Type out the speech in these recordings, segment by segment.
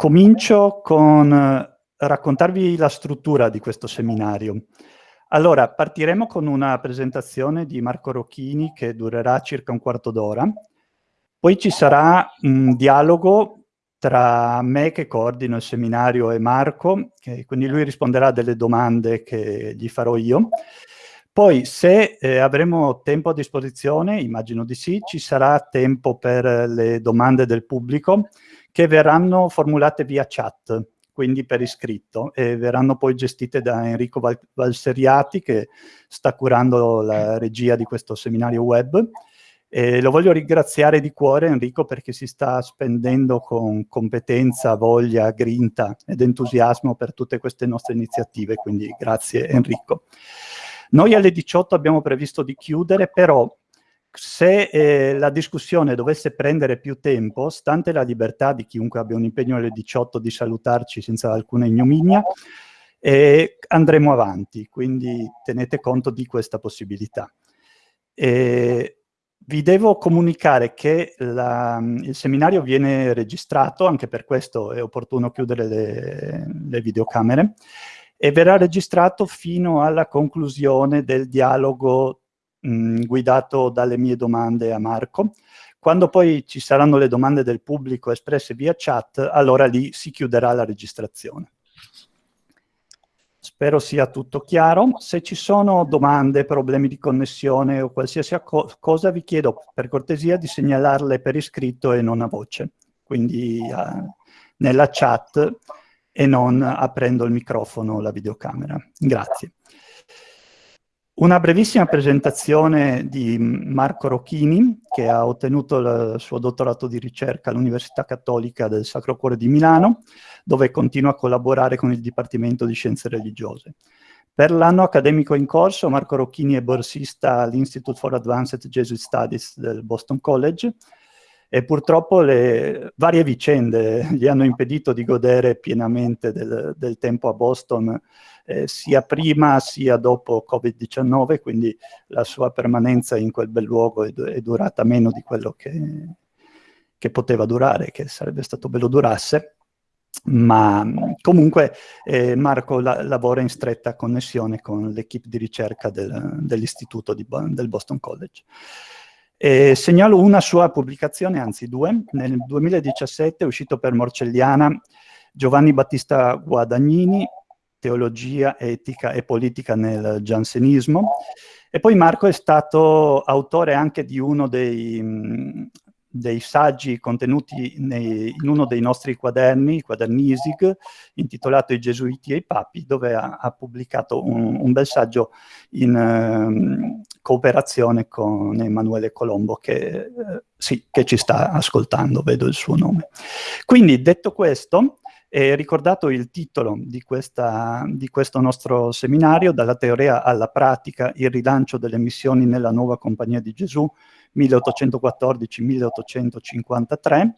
comincio con eh, raccontarvi la struttura di questo seminario. Allora, partiremo con una presentazione di Marco Rocchini che durerà circa un quarto d'ora, poi ci sarà un dialogo tra me che coordino il seminario e Marco, che, quindi lui risponderà a delle domande che gli farò io. Poi se eh, avremo tempo a disposizione, immagino di sì, ci sarà tempo per le domande del pubblico che verranno formulate via chat, quindi per iscritto, e verranno poi gestite da Enrico Val Valseriati che sta curando la regia di questo seminario web e lo voglio ringraziare di cuore Enrico perché si sta spendendo con competenza, voglia, grinta ed entusiasmo per tutte queste nostre iniziative, quindi grazie Enrico. Noi alle 18 abbiamo previsto di chiudere, però se eh, la discussione dovesse prendere più tempo, stante la libertà di chiunque abbia un impegno alle 18 di salutarci senza alcuna ignominia, eh, andremo avanti, quindi tenete conto di questa possibilità. E vi devo comunicare che la, il seminario viene registrato, anche per questo è opportuno chiudere le, le videocamere, e verrà registrato fino alla conclusione del dialogo mh, guidato dalle mie domande a Marco. Quando poi ci saranno le domande del pubblico espresse via chat, allora lì si chiuderà la registrazione. Spero sia tutto chiaro. Se ci sono domande, problemi di connessione o qualsiasi co cosa, vi chiedo per cortesia di segnalarle per iscritto e non a voce, quindi uh, nella chat e non aprendo il microfono o la videocamera. Grazie. Una brevissima presentazione di Marco Rocchini, che ha ottenuto il suo dottorato di ricerca all'Università Cattolica del Sacro Cuore di Milano, dove continua a collaborare con il Dipartimento di Scienze Religiose. Per l'anno accademico in corso, Marco Rocchini è borsista all'Institute for Advanced Jesuit Studies del Boston College, e purtroppo le varie vicende gli hanno impedito di godere pienamente del, del tempo a Boston eh, sia prima sia dopo Covid-19, quindi la sua permanenza in quel bel luogo è, è durata meno di quello che, che, poteva durare, che sarebbe stato bello durasse, ma comunque eh, Marco la, lavora in stretta connessione con l'equipe di ricerca del, dell'istituto del Boston College. E segnalo una sua pubblicazione, anzi due. Nel 2017 è uscito per Morcelliana Giovanni Battista Guadagnini, Teologia, Etica e Politica nel Giansenismo. E poi Marco è stato autore anche di uno dei, dei saggi contenuti nei, in uno dei nostri quaderni, i quaderni ISIG, intitolato I Gesuiti e i Papi, dove ha, ha pubblicato un, un, bel saggio in uh, cooperazione con Emanuele Colombo, che, uh, sì, che ci sta ascoltando, vedo il suo nome. Quindi, detto questo, e ricordato il titolo di, questa, di, questo nostro seminario, dalla teoria alla pratica, il rilancio delle missioni nella nuova compagnia di Gesù, 1814-1853,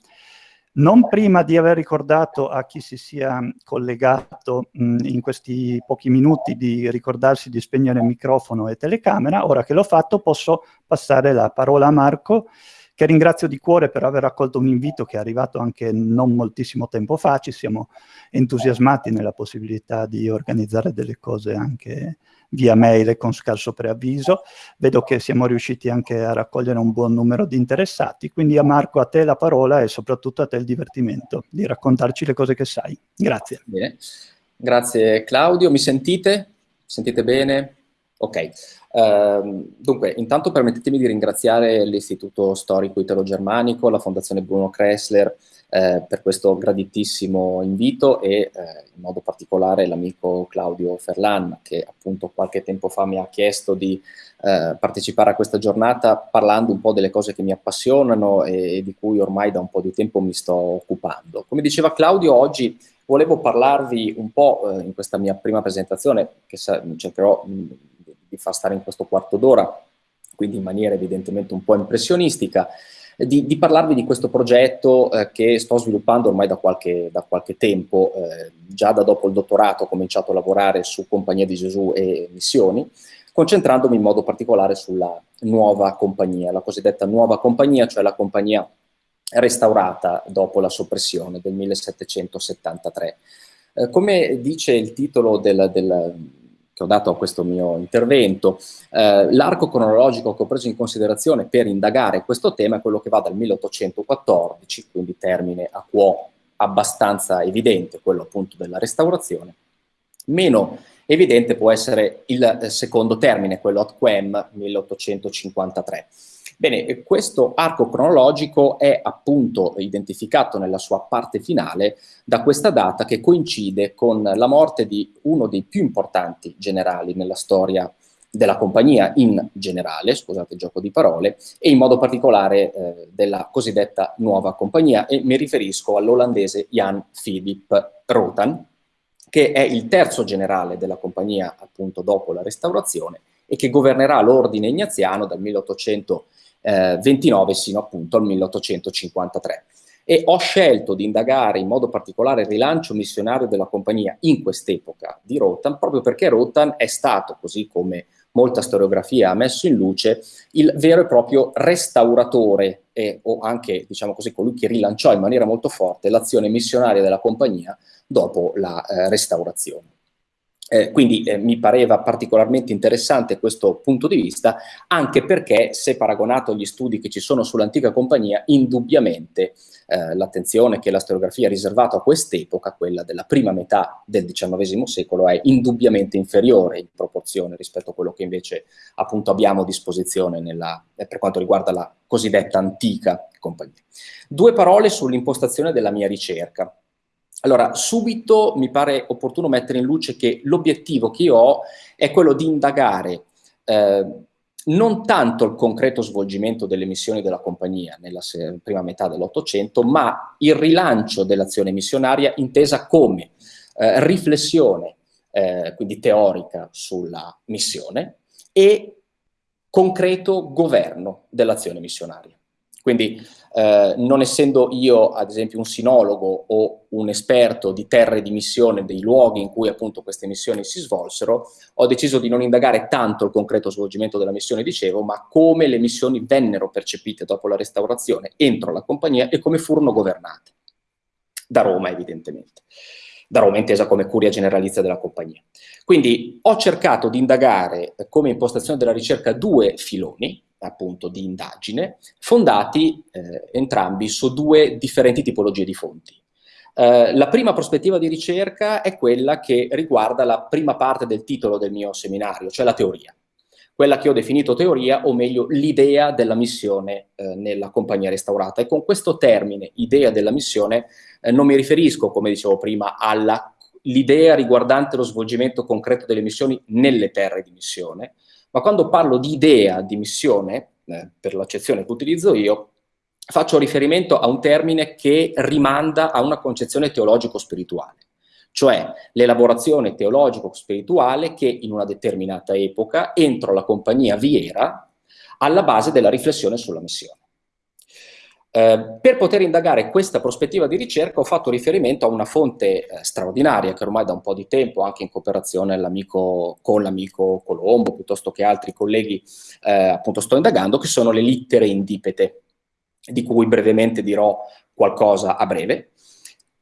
non prima di aver ricordato a chi si sia collegato mh, in questi pochi minuti di ricordarsi di spegnere microfono e telecamera, ora che l'ho fatto posso passare la parola a Marco che ringrazio di cuore per aver accolto un invito che è arrivato anche non moltissimo tempo fa, ci siamo entusiasmati nella possibilità di organizzare delle cose anche via mail e con scarso preavviso. Vedo che siamo riusciti anche a raccogliere un buon numero di interessati, quindi a Marco a te la parola e soprattutto a te il divertimento di raccontarci le cose che sai. Grazie. Bene. Grazie Claudio, mi sentite? Sentite bene? Ok. Uh, dunque, intanto permettetemi di ringraziare l'Istituto Storico Italo-Germanico, la Fondazione Bruno Kressler eh, per questo graditissimo invito e eh, in modo particolare l'amico Claudio Ferlan che appunto qualche tempo fa mi ha chiesto di eh, partecipare a questa giornata parlando un po' delle cose che mi appassionano e, e di cui ormai da un po' di tempo mi sto occupando. Come diceva Claudio, oggi volevo parlarvi un po' eh, in questa mia prima presentazione, che cercherò di far stare in questo quarto d'ora, quindi in maniera evidentemente un po' impressionistica, di, di parlarvi di questo progetto eh, che sto sviluppando ormai da qualche, da qualche tempo, eh, già da dopo il dottorato ho cominciato a lavorare su Compagnia di Gesù e missioni, concentrandomi in modo particolare sulla nuova compagnia, la cosiddetta nuova compagnia, cioè la compagnia restaurata dopo la soppressione del 1773. Eh, come dice il titolo del, del, che ho dato a questo mio intervento, eh, l'arco cronologico che ho preso in considerazione per indagare questo tema è quello che va dal 1814, quindi termine a quo abbastanza evidente, quello appunto della restaurazione, meno evidente può essere il eh, secondo termine, quello ad quem 1853. Bene, questo arco cronologico è appunto identificato nella sua parte finale da questa data che coincide con la morte di uno dei più importanti generali nella storia della compagnia in generale, scusate il gioco di parole, e in modo particolare eh, della cosiddetta nuova compagnia, e mi riferisco all'olandese Jan Philip Rotan, che è il terzo generale della compagnia appunto dopo la restaurazione e che governerà l'ordine ignaziano dal 1800 29 sino appunto al 1853. E ho scelto di indagare in modo particolare il rilancio missionario della compagnia in quest'epoca di Rotan, proprio perché Rotan è stato, così come molta storiografia ha messo in luce, il vero e proprio restauratore e, o anche, diciamo così, colui che rilanciò in maniera molto forte l'azione missionaria della compagnia dopo la eh, restaurazione. Eh, quindi eh, mi pareva particolarmente interessante questo punto di vista, anche perché se paragonato agli studi che ci sono sull'antica compagnia, indubbiamente eh, l'attenzione che la storiografia ha riservato a quest'epoca, quella della prima metà del XIX secolo, è indubbiamente inferiore in proporzione rispetto a quello che invece appunto abbiamo a disposizione nella, eh, per quanto riguarda la cosiddetta antica compagnia. Due parole sull'impostazione della mia ricerca. Allora, subito mi pare opportuno mettere in luce che l'obiettivo che io ho è quello di indagare eh, non tanto il concreto svolgimento delle missioni della compagnia nella prima metà dell'Ottocento, ma il rilancio dell'azione missionaria intesa come eh, riflessione, eh, quindi teorica sulla missione, e concreto governo dell'azione missionaria. Quindi eh, non essendo io ad esempio un sinologo o un esperto di terre di missione, dei luoghi in cui appunto queste missioni si svolsero, ho deciso di non indagare tanto il concreto svolgimento della missione, dicevo, ma come le missioni vennero percepite dopo la restaurazione entro la compagnia e come furono governate. Da Roma evidentemente. Da Roma intesa come curia generalizia della compagnia. Quindi ho cercato di indagare come impostazione della ricerca due filoni, appunto di indagine, fondati eh, entrambi su due differenti tipologie di fonti. Eh, la prima prospettiva di ricerca è quella che riguarda la prima parte del titolo del mio seminario, cioè la teoria. Quella che ho definito teoria, o meglio l'idea della missione eh, nella compagnia restaurata. E con questo termine, idea della missione, eh, non mi riferisco, come dicevo prima, all'idea riguardante lo svolgimento concreto delle missioni nelle terre di missione, ma quando parlo di idea di missione, eh, per l'accezione che utilizzo io, faccio riferimento a un termine che rimanda a una concezione teologico-spirituale, cioè l'elaborazione teologico-spirituale che in una determinata epoca, entro la compagnia vi era, alla base della riflessione sulla missione. Eh, per poter indagare questa prospettiva di ricerca ho fatto riferimento a una fonte eh, straordinaria che ormai da un po' di tempo, anche in cooperazione con l'amico Colombo, piuttosto che altri colleghi, eh, appunto sto indagando, che sono le littere indipete, di cui brevemente dirò qualcosa a breve.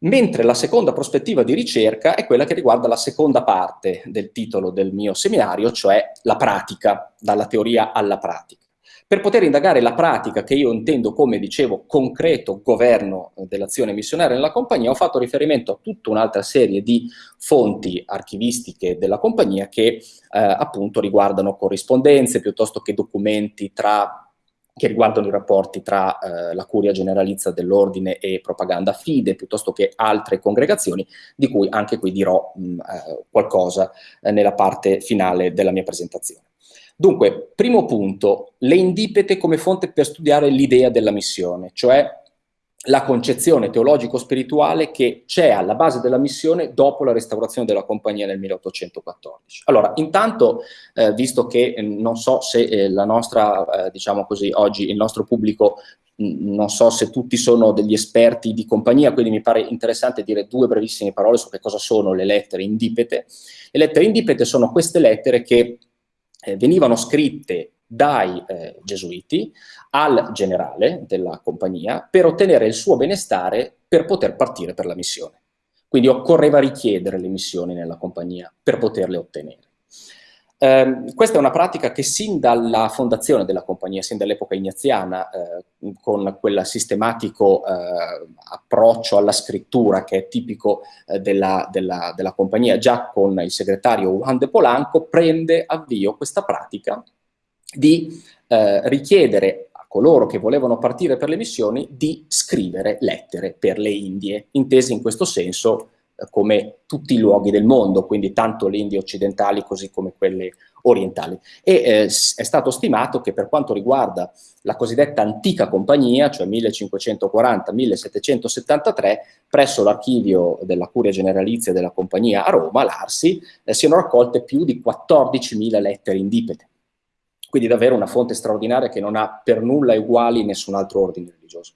Mentre la seconda prospettiva di ricerca è quella che riguarda la seconda parte del titolo del mio seminario, cioè la pratica, dalla teoria alla pratica. Per poter indagare la pratica che io intendo come, dicevo, concreto governo dell'azione missionaria nella compagnia, ho fatto riferimento a tutta un'altra serie di fonti archivistiche della compagnia che eh, appunto riguardano corrispondenze piuttosto che documenti tra che riguardano i rapporti tra eh, la curia generalizza dell'ordine e propaganda fide, piuttosto che altre congregazioni, di cui anche qui dirò mh, eh, qualcosa eh, nella parte finale della mia presentazione. Dunque, primo punto, le indipete come fonte per studiare l'idea della missione, cioè la concezione teologico-spirituale che c'è alla base della missione dopo la restaurazione della compagnia nel 1814. Allora, intanto, eh, visto che eh, non so se eh, la nostra, eh, diciamo così, oggi il nostro pubblico non so se tutti sono degli esperti di compagnia, quindi mi pare interessante dire due brevissime parole su che cosa sono le lettere indipete. Le lettere indipete sono queste lettere che eh, venivano scritte dai eh, gesuiti al generale della compagnia per ottenere il suo benestare per poter partire per la missione. Quindi occorreva richiedere le missioni nella compagnia per poterle ottenere. Eh, questa è una pratica che sin dalla fondazione della compagnia, sin dall'epoca ignaziana, eh, con quel sistematico eh, approccio alla scrittura che è tipico eh, della, della, della, compagnia, già con il segretario Juan de Polanco, prende avvio questa pratica di eh, richiedere a coloro che volevano partire per le missioni di scrivere lettere per le Indie, intese in questo senso come tutti i luoghi del mondo, quindi tanto le Indie occidentali così come quelle orientali. E eh, è stato stimato che per quanto riguarda la cosiddetta antica compagnia, cioè 1540-1773, presso l'archivio della Curia Generalizia della compagnia a Roma, l'Arsi, eh, siano raccolte più di 14.000 lettere indipete. Quindi davvero una fonte straordinaria che non ha per nulla uguali in nessun altro ordine religioso.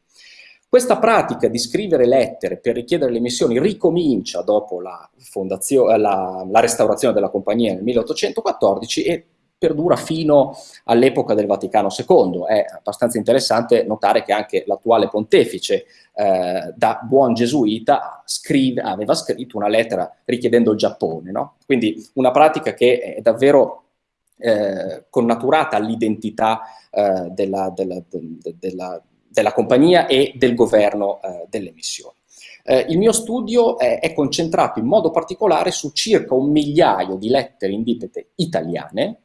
Questa pratica di scrivere lettere per richiedere le missioni ricomincia dopo la, la, la restaurazione della compagnia nel 1814 e perdura fino all'epoca del Vaticano II. È abbastanza interessante notare che anche l'attuale pontefice, eh, da buon gesuita, scrive, aveva scritto una lettera richiedendo il Giappone. No? Quindi una pratica che è davvero eh, connaturata all'identità eh, della, della, della della compagnia e del governo eh, delle missioni. Eh, il mio studio è, è, concentrato in modo particolare su circa un migliaio di lettere indipete italiane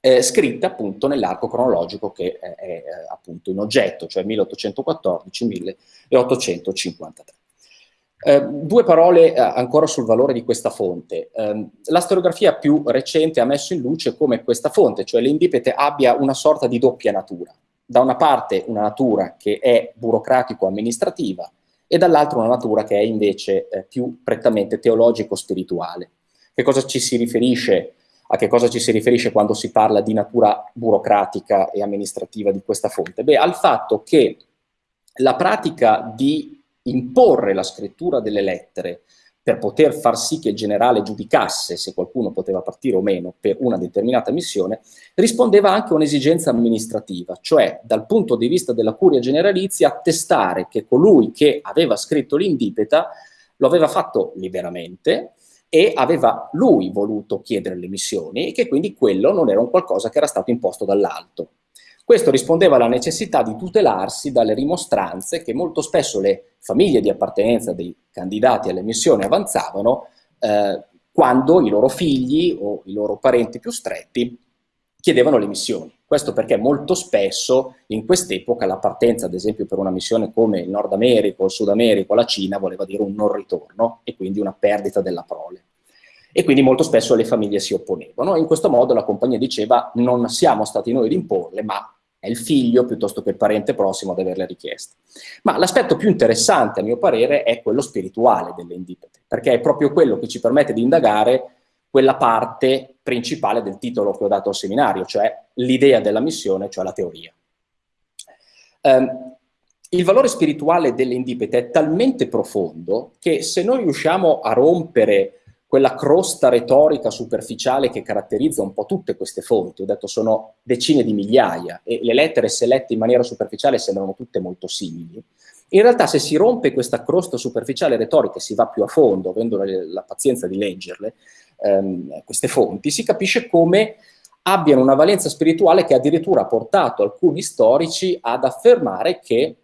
eh, scritte appunto nell'arco cronologico che è, è, eh, appunto in oggetto, cioè 1814-1853. Eh, due parole eh, ancora sul valore di questa fonte. Eh, la storiografia più recente ha messo in luce come questa fonte, cioè l'indipete, abbia una sorta di doppia natura da una parte una natura che è burocratico-amministrativa e dall'altra una natura che è invece eh, più prettamente teologico-spirituale. Che cosa ci si riferisce, a che cosa ci si riferisce quando si parla di natura burocratica e amministrativa di questa fonte? Beh, al fatto che la pratica di imporre la scrittura delle lettere per poter far sì che il generale giudicasse se qualcuno poteva partire o meno per una determinata missione, rispondeva anche a un'esigenza amministrativa, cioè dal punto di vista della curia generalizia attestare che colui che aveva scritto l'indipeta lo aveva fatto liberamente e aveva lui voluto chiedere le missioni e che quindi quello non era un qualcosa che era stato imposto dall'alto. Questo rispondeva alla necessità di tutelarsi dalle rimostranze che molto spesso le famiglie di appartenenza dei candidati alle missioni avanzavano eh, quando i loro figli o i loro parenti più stretti chiedevano le missioni. Questo perché molto spesso in quest'epoca la partenza, ad esempio per una missione come il Nord America il Sud America la Cina, voleva dire un non ritorno e quindi una perdita della prole. E quindi molto spesso le famiglie si opponevano. In questo modo la compagnia diceva non siamo stati noi ad imporle, ma è il figlio piuttosto che il parente prossimo ad averle richieste. Ma l'aspetto più interessante, a mio parere, è quello spirituale delle indipete, perché è proprio quello che ci permette di indagare quella parte principale del titolo che ho dato al seminario, cioè l'idea della missione, cioè la teoria. Um, il valore spirituale delle indipete è talmente profondo che se noi riusciamo a rompere quella crosta retorica superficiale che caratterizza un po' tutte queste fonti, ho detto sono decine di migliaia e le lettere se lette in maniera superficiale sembrano tutte molto simili, in realtà se si rompe questa crosta superficiale retorica e si va più a fondo, avendo la, pazienza di leggerle, ehm, queste fonti, si capisce come abbiano una valenza spirituale che addirittura ha portato alcuni storici ad affermare che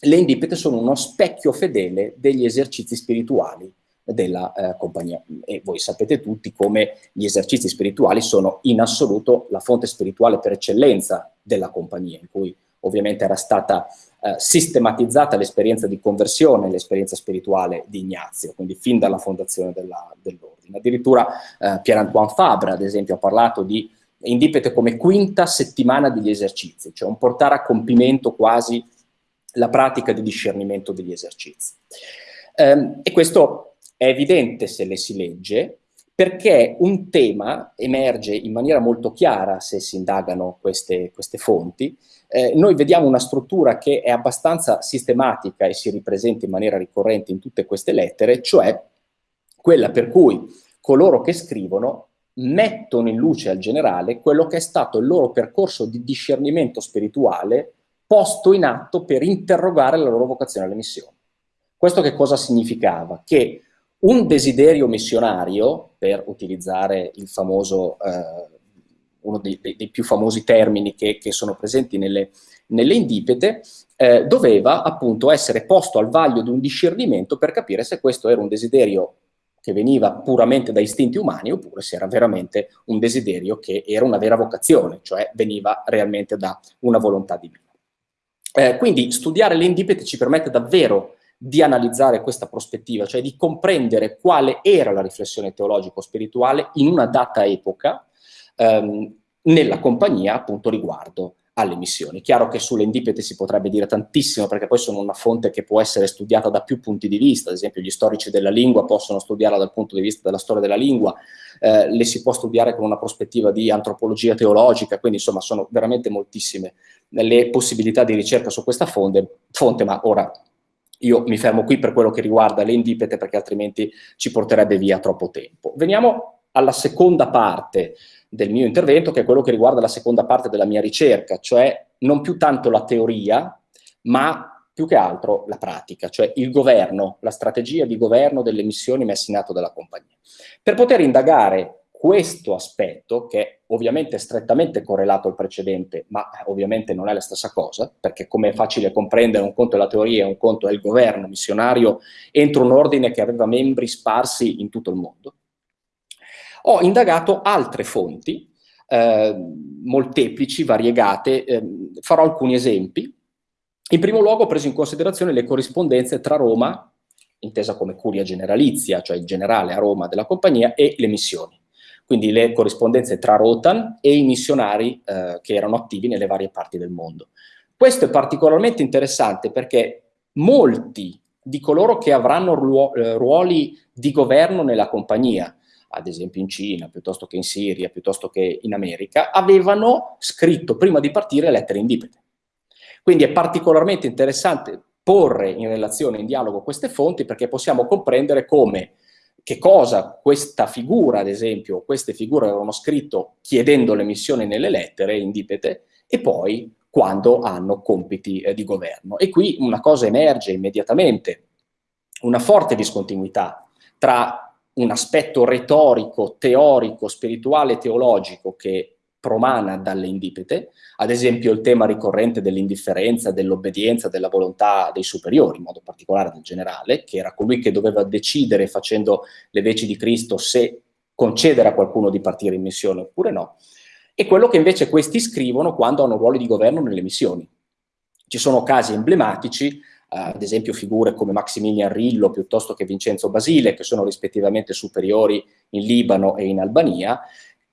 le indipete sono uno specchio fedele degli esercizi spirituali della eh, compagnia. E voi sapete tutti come gli esercizi spirituali sono in assoluto la fonte spirituale per eccellenza della compagnia, in cui ovviamente era stata eh, sistematizzata l'esperienza di conversione, l'esperienza spirituale di Ignazio, quindi fin dalla fondazione dell'ordine. Addirittura eh, Pierre-Antoine Fabre, ad esempio, ha parlato di indipete come quinta settimana degli esercizi, cioè un portare a compimento quasi la pratica di discernimento degli esercizi. Um, e questo è evidente se le si legge, perché un tema emerge in maniera molto chiara se si indagano queste, queste fonti. Eh, noi vediamo una struttura che è abbastanza sistematica e si ripresenta in maniera ricorrente in tutte queste lettere, cioè quella per cui coloro che scrivono mettono in luce al generale quello che è stato il loro percorso di discernimento spirituale posto in atto per interrogare la loro vocazione alle missioni. Questo che cosa significava? Che un desiderio missionario, per utilizzare il famoso, eh, uno dei, dei, dei, più famosi termini che, che sono presenti nelle, nelle indipete, eh, doveva appunto essere posto al vaglio di un discernimento per capire se questo era un desiderio che veniva puramente da istinti umani oppure se era veramente un desiderio che era una vera vocazione, cioè veniva realmente da una volontà divina. Eh, quindi studiare le indipete ci permette davvero di analizzare questa prospettiva, cioè di comprendere quale era la riflessione teologico-spirituale in una data epoca ehm, nella compagnia appunto riguardo alle missioni. Chiaro che sulle indipete si potrebbe dire tantissimo perché poi sono una fonte che può essere studiata da più punti di vista, ad esempio gli storici della lingua possono studiarla dal punto di vista della storia della lingua, eh, le si può studiare con una prospettiva di antropologia teologica, quindi insomma sono veramente moltissime le possibilità di ricerca su questa fonte, fonte ma ora io mi fermo qui per quello che riguarda le indipete perché altrimenti ci porterebbe via troppo tempo. Veniamo alla seconda parte del mio intervento, che è quello che riguarda la seconda parte della mia ricerca, cioè non più tanto la teoria, ma più che altro la pratica, cioè il governo, la strategia di governo delle missioni messe in atto dalla compagnia. Per poter indagare questo aspetto, che è ovviamente strettamente correlato al precedente, ma ovviamente non è la stessa cosa, perché come è facile comprendere, un conto è la teoria, un conto è il governo missionario entro un ordine che aveva membri sparsi in tutto il mondo, ho indagato altre fonti, eh, molteplici, variegate, eh, farò alcuni esempi. In primo luogo ho preso in considerazione le corrispondenze tra Roma, intesa come curia generalizia, cioè il generale a Roma della compagnia, e le missioni. Quindi le corrispondenze tra Rotan e i missionari eh, che erano attivi nelle varie parti del mondo. Questo è particolarmente interessante perché molti di coloro che avranno eh, ruoli di governo nella compagnia, ad esempio in Cina, piuttosto che in Siria, piuttosto che in America, avevano scritto prima di partire lettere indipete. Quindi è particolarmente interessante porre in relazione, in dialogo queste fonti perché possiamo comprendere come, che cosa questa figura, ad esempio, queste figure avevano scritto chiedendo l'emissione nelle lettere indipete e poi quando hanno compiti eh, di governo. E qui una cosa emerge immediatamente, una forte discontinuità tra un aspetto retorico, teorico, spirituale, teologico che promana dalle indipete, ad esempio il tema ricorrente dell'indifferenza, dell'obbedienza, della volontà dei superiori, in modo particolare del generale, che era colui che doveva decidere facendo le veci di Cristo se concedere a qualcuno di partire in missione oppure no, e quello che invece questi scrivono quando hanno ruoli di governo nelle missioni. Ci sono casi emblematici, ad esempio figure come Maximilian Rillo piuttosto che Vincenzo Basile, che sono rispettivamente superiori in Libano e in Albania,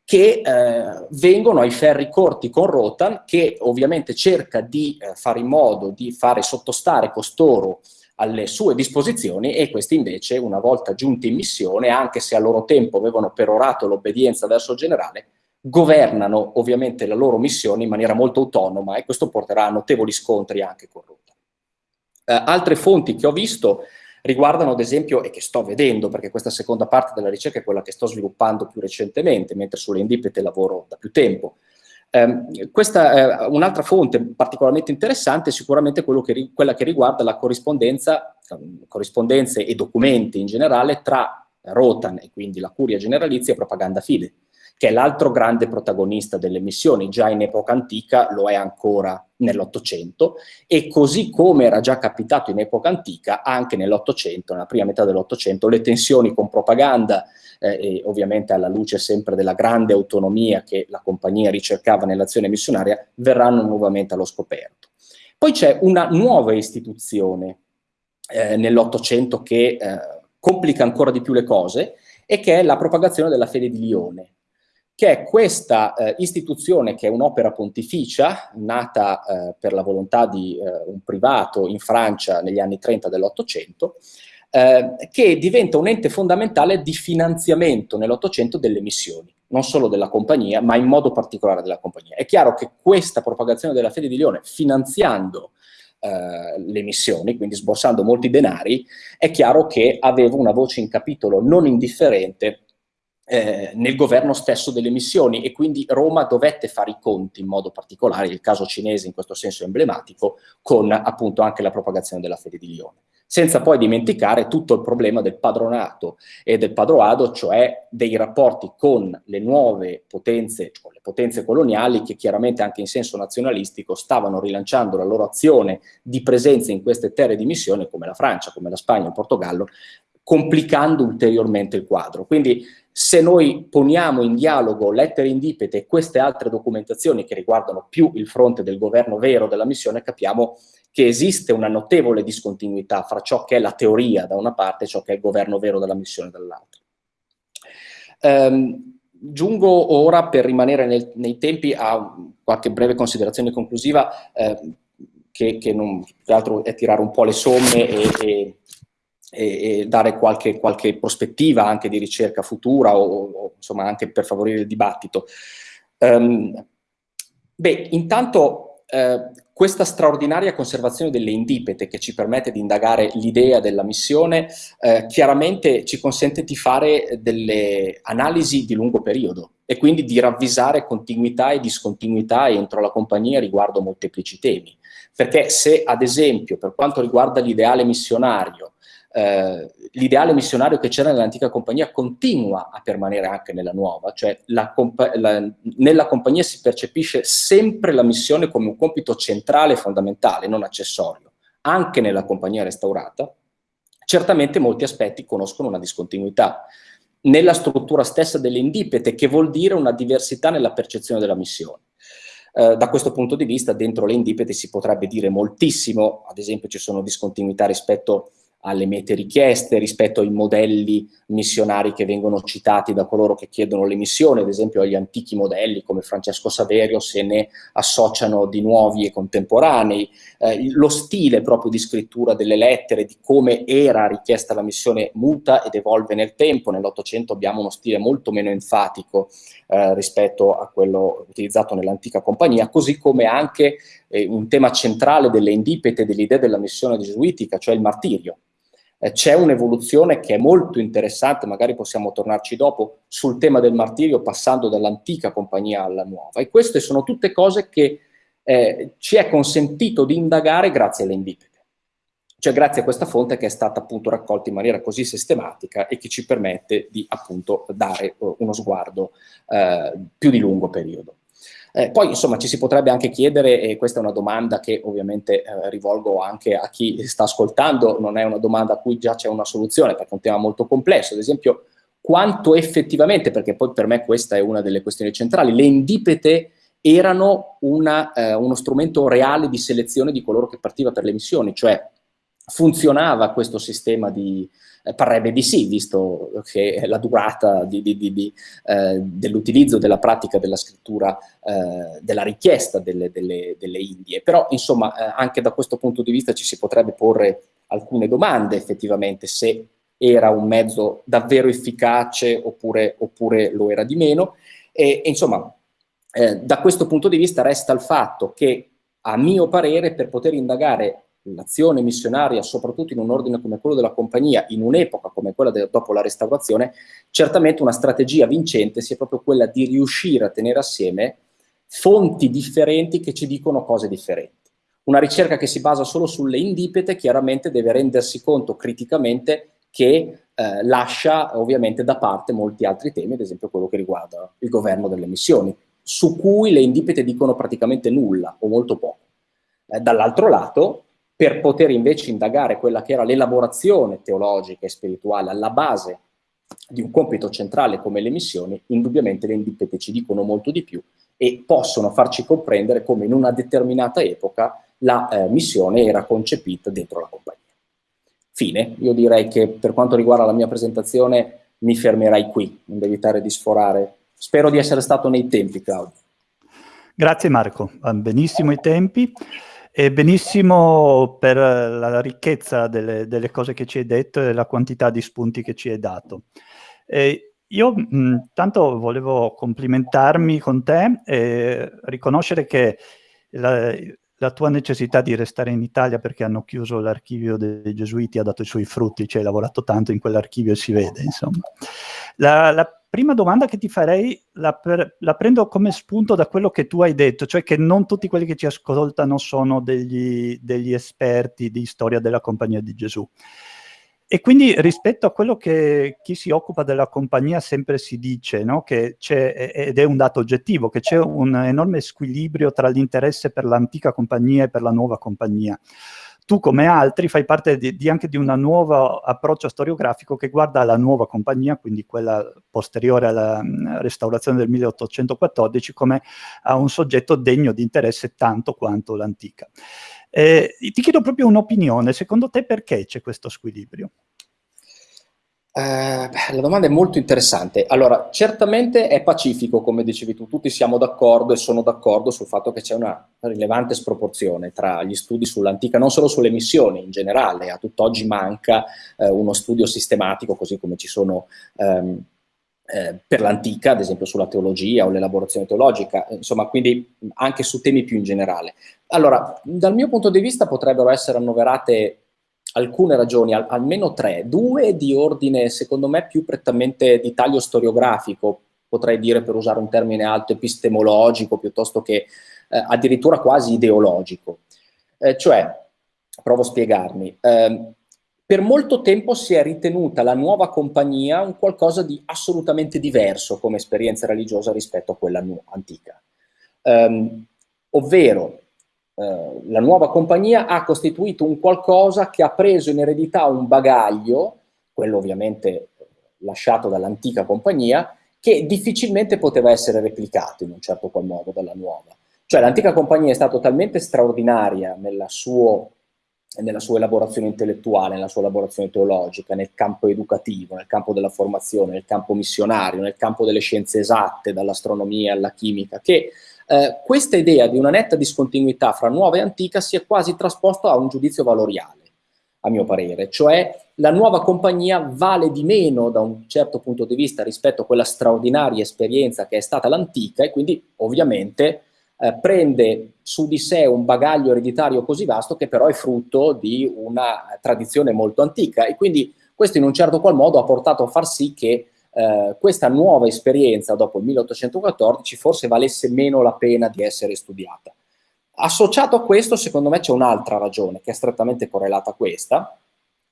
che eh, vengono ai ferri corti con Rotan, che ovviamente cerca di eh, fare in modo di fare sottostare costoro alle sue disposizioni e questi invece, una volta giunti in missione, anche se a loro tempo avevano perorato l'obbedienza verso il generale, governano ovviamente la loro missione in maniera molto autonoma e questo porterà a notevoli scontri anche con Rotan. Eh, altre fonti che ho visto riguardano ad esempio, e che sto vedendo, perché questa seconda parte della ricerca è quella che sto sviluppando più recentemente, mentre sulle indipete lavoro da più tempo. Eh, questa, eh, un'altra fonte particolarmente interessante è sicuramente che, quella che riguarda la corrispondenza, corrispondenze e documenti in generale tra Rotan e quindi la curia generalizia e propaganda fide che è l'altro grande protagonista delle missioni, già in epoca antica lo è ancora nell'Ottocento e così come era già capitato in epoca antica, anche nell'Ottocento, nella prima metà dell'Ottocento, le tensioni con propaganda eh, e ovviamente alla luce sempre della grande autonomia che la compagnia ricercava nell'azione missionaria, verranno nuovamente allo scoperto. Poi c'è una nuova istituzione eh, nell'Ottocento che eh, complica ancora di più le cose e che è la propagazione della fede di Lione che è questa eh, istituzione che è un'opera pontificia, nata eh, per la volontà di eh, un privato in Francia negli anni 30 dell'Ottocento, eh, che diventa un ente fondamentale di finanziamento nell'Ottocento delle missioni, non solo della compagnia, ma in modo particolare della compagnia. È chiaro che questa propagazione della fede di Lione, finanziando Uh, le missioni, quindi sborsando molti denari, è chiaro che aveva una voce in capitolo non indifferente eh, nel governo stesso delle missioni e quindi Roma dovette fare i conti in modo particolare, il caso cinese in questo senso emblematico, con appunto anche la propagazione della fede di Lione. Senza poi dimenticare tutto il problema del padronato e del padroado, cioè dei rapporti con le nuove potenze, o le potenze coloniali, che chiaramente anche in senso nazionalistico stavano rilanciando la loro azione di presenza in queste terre di missione, come la Francia, come la Spagna, il Portogallo, complicando ulteriormente il quadro. Quindi se noi poniamo in dialogo lettere indipete e queste altre documentazioni che riguardano più il fronte del governo vero della missione, capiamo che esiste una notevole discontinuità fra ciò che è la teoria da una parte e ciò che è il governo vero della missione dall'altra. Um, giungo ora per rimanere nel, nei tempi a qualche breve considerazione conclusiva eh, che, che, non, che altro è tirare un po' le somme e, e, e, e dare qualche, qualche, prospettiva anche di ricerca futura o, o, insomma anche per favorire il dibattito. Um, beh, intanto eh, questa straordinaria conservazione delle indipete che ci permette di indagare l'idea della missione eh, chiaramente ci consente di fare delle analisi di lungo periodo e quindi di ravvisare continuità e discontinuità entro la compagnia riguardo molteplici temi. Perché se ad esempio per quanto riguarda l'ideale missionario eh, l'ideale missionario che c'era nell'antica compagnia continua a permanere anche nella nuova, cioè la compa la, nella compagnia si percepisce sempre la missione come un compito centrale e fondamentale, non accessorio, anche nella compagnia restaurata, certamente molti aspetti conoscono una discontinuità nella struttura stessa delle indipete, che vuol dire una diversità nella percezione della missione. Eh, da questo punto di vista, dentro le indipete si potrebbe dire moltissimo, ad esempio ci sono discontinuità rispetto alle mete richieste rispetto ai modelli missionari che vengono citati da coloro che chiedono le missioni, ad esempio agli antichi modelli come Francesco Saverio se ne associano di nuovi e contemporanei, eh, lo stile proprio di scrittura delle lettere, di come era richiesta la missione muta ed evolve nel tempo, nell'Ottocento abbiamo uno stile molto meno enfatico eh, rispetto a quello utilizzato nell'antica compagnia, così come anche eh, un tema centrale delle indipete dell'idea della missione gesuitica, cioè il martirio eh, c'è un'evoluzione che è molto interessante, magari possiamo tornarci dopo, sul tema del martirio passando dall'antica compagnia alla nuova. E queste sono tutte cose che eh, ci è consentito di indagare grazie alle indipete. Cioè grazie a questa fonte che è stata appunto raccolta in maniera così sistematica e che ci permette di appunto dare uh, uno sguardo uh, più di lungo periodo. Eh, poi insomma ci si potrebbe anche chiedere, e questa è una domanda che ovviamente eh, rivolgo anche a chi sta ascoltando, non è una domanda a cui già c'è una soluzione perché è un tema molto complesso, ad esempio quanto effettivamente, perché poi per me questa è una delle questioni centrali, le indipete erano una, eh, uno strumento reale di selezione di coloro che partiva per le missioni, cioè funzionava questo sistema di, eh, parrebbe di sì, visto che la durata eh, dell'utilizzo della pratica della scrittura, eh, della richiesta delle, delle, delle, Indie. Però, insomma, eh, anche da questo punto di vista ci si potrebbe porre alcune domande, effettivamente, se era un mezzo davvero efficace oppure, oppure lo era di meno. E, e insomma, eh, da questo punto di vista resta il fatto che, a mio parere, per poter indagare l'azione missionaria, soprattutto in un ordine come quello della compagnia, in un'epoca come quella dopo la restaurazione, certamente una strategia vincente sia proprio quella di riuscire a tenere assieme fonti differenti che ci dicono cose differenti. Una ricerca che si basa solo sulle indipete chiaramente deve rendersi conto criticamente che eh, lascia ovviamente da parte molti altri temi, ad esempio quello che riguarda il governo delle missioni, su cui le indipete dicono praticamente nulla o molto poco. Eh, Dall'altro lato, per poter invece indagare quella che era l'elaborazione teologica e spirituale alla base di un compito centrale come le missioni, indubbiamente le indipete ci dicono molto di più e possono farci comprendere come in una determinata epoca la eh, missione era concepita dentro la compagnia. Fine, io direi che per quanto riguarda la mia presentazione mi fermerai qui, non devo evitare di sforare. Spero di essere stato nei tempi, Claudio. Grazie Marco, benissimo i tempi. E benissimo per la ricchezza delle, delle, cose che ci hai detto e la quantità di spunti che ci hai dato. E io mh, tanto volevo complimentarmi con te e riconoscere che la, la, tua necessità di restare in Italia perché hanno chiuso l'archivio dei Gesuiti ha dato i suoi frutti, ci hai lavorato tanto in quell'archivio e si vede, insomma. La, la prima domanda che ti farei la, per, la, prendo come spunto da quello che tu hai detto, cioè che non tutti quelli che ci ascoltano sono degli, degli esperti di storia della Compagnia di Gesù. E quindi rispetto a quello che chi si occupa della compagnia sempre si dice, no? ed è un dato oggettivo, che c'è un enorme squilibrio tra l'interesse per l'antica compagnia e per la nuova compagnia tu come altri fai parte di, di anche di un nuovo approccio storiografico che guarda la nuova compagnia, quindi quella posteriore alla restaurazione del 1814, come a un soggetto degno di interesse tanto quanto l'antica. Eh, ti chiedo proprio un'opinione, secondo te perché c'è questo squilibrio? Eh, la domanda è molto interessante. Allora, certamente è pacifico, come dicevi tu, tutti siamo d'accordo e sono d'accordo sul fatto che c'è una rilevante sproporzione tra gli studi sull'antica, non solo sulle missioni in generale, a tutt'oggi manca eh, uno studio sistematico, così come ci sono ehm, eh, per l'antica, ad esempio sulla teologia o l'elaborazione teologica, insomma, quindi anche su temi più in generale. Allora, dal mio punto di vista potrebbero essere annoverate alcune ragioni, al, almeno tre, due di ordine secondo me più prettamente di taglio storiografico, potrei dire per usare un termine alto epistemologico piuttosto che eh, addirittura quasi ideologico. Eh, cioè, provo a spiegarmi, eh, per molto tempo si è ritenuta la nuova compagnia un qualcosa di assolutamente diverso come esperienza religiosa rispetto a quella antica. Um, ovvero, eh, la nuova compagnia ha costituito un qualcosa che ha preso in eredità un bagaglio, quello ovviamente lasciato dall'antica compagnia, che difficilmente poteva essere replicato in un certo qual modo dalla nuova. Cioè l'antica compagnia è stata talmente straordinaria nella, suo, nella sua elaborazione intellettuale, nella sua elaborazione teologica, nel campo educativo, nel campo della formazione, nel campo missionario, nel campo delle scienze esatte, dall'astronomia alla chimica, che eh, questa idea di una netta discontinuità fra nuova e antica si è quasi trasposta a un giudizio valoriale, a mio parere, cioè la nuova compagnia vale di meno da un certo punto di vista rispetto a quella straordinaria esperienza che è stata l'antica e quindi ovviamente eh, prende su di sé un bagaglio ereditario così vasto che però è frutto di una tradizione molto antica. E quindi questo in un certo qual modo ha portato a far sì che eh, questa nuova esperienza dopo il 1814 forse valesse meno la pena di essere studiata. Associato a questo, secondo me, c'è un'altra ragione che è strettamente correlata a questa,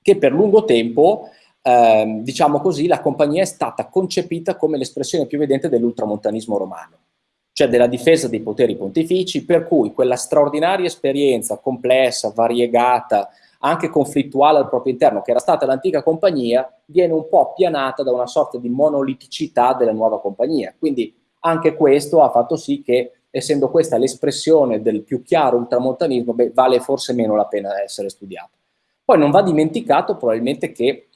che per lungo tempo, eh, diciamo così, la compagnia è stata concepita come l'espressione più evidente dell'ultramontanismo romano, cioè della difesa dei poteri pontifici, per cui quella straordinaria esperienza complessa, variegata, anche conflittuale al proprio interno, che era stata l'antica compagnia, viene un po' appianata da una sorta di monoliticità della nuova compagnia. Quindi anche questo ha fatto sì che, essendo questa l'espressione del più chiaro ultramontanismo, beh, vale forse meno la pena essere studiata. Poi non va dimenticato probabilmente che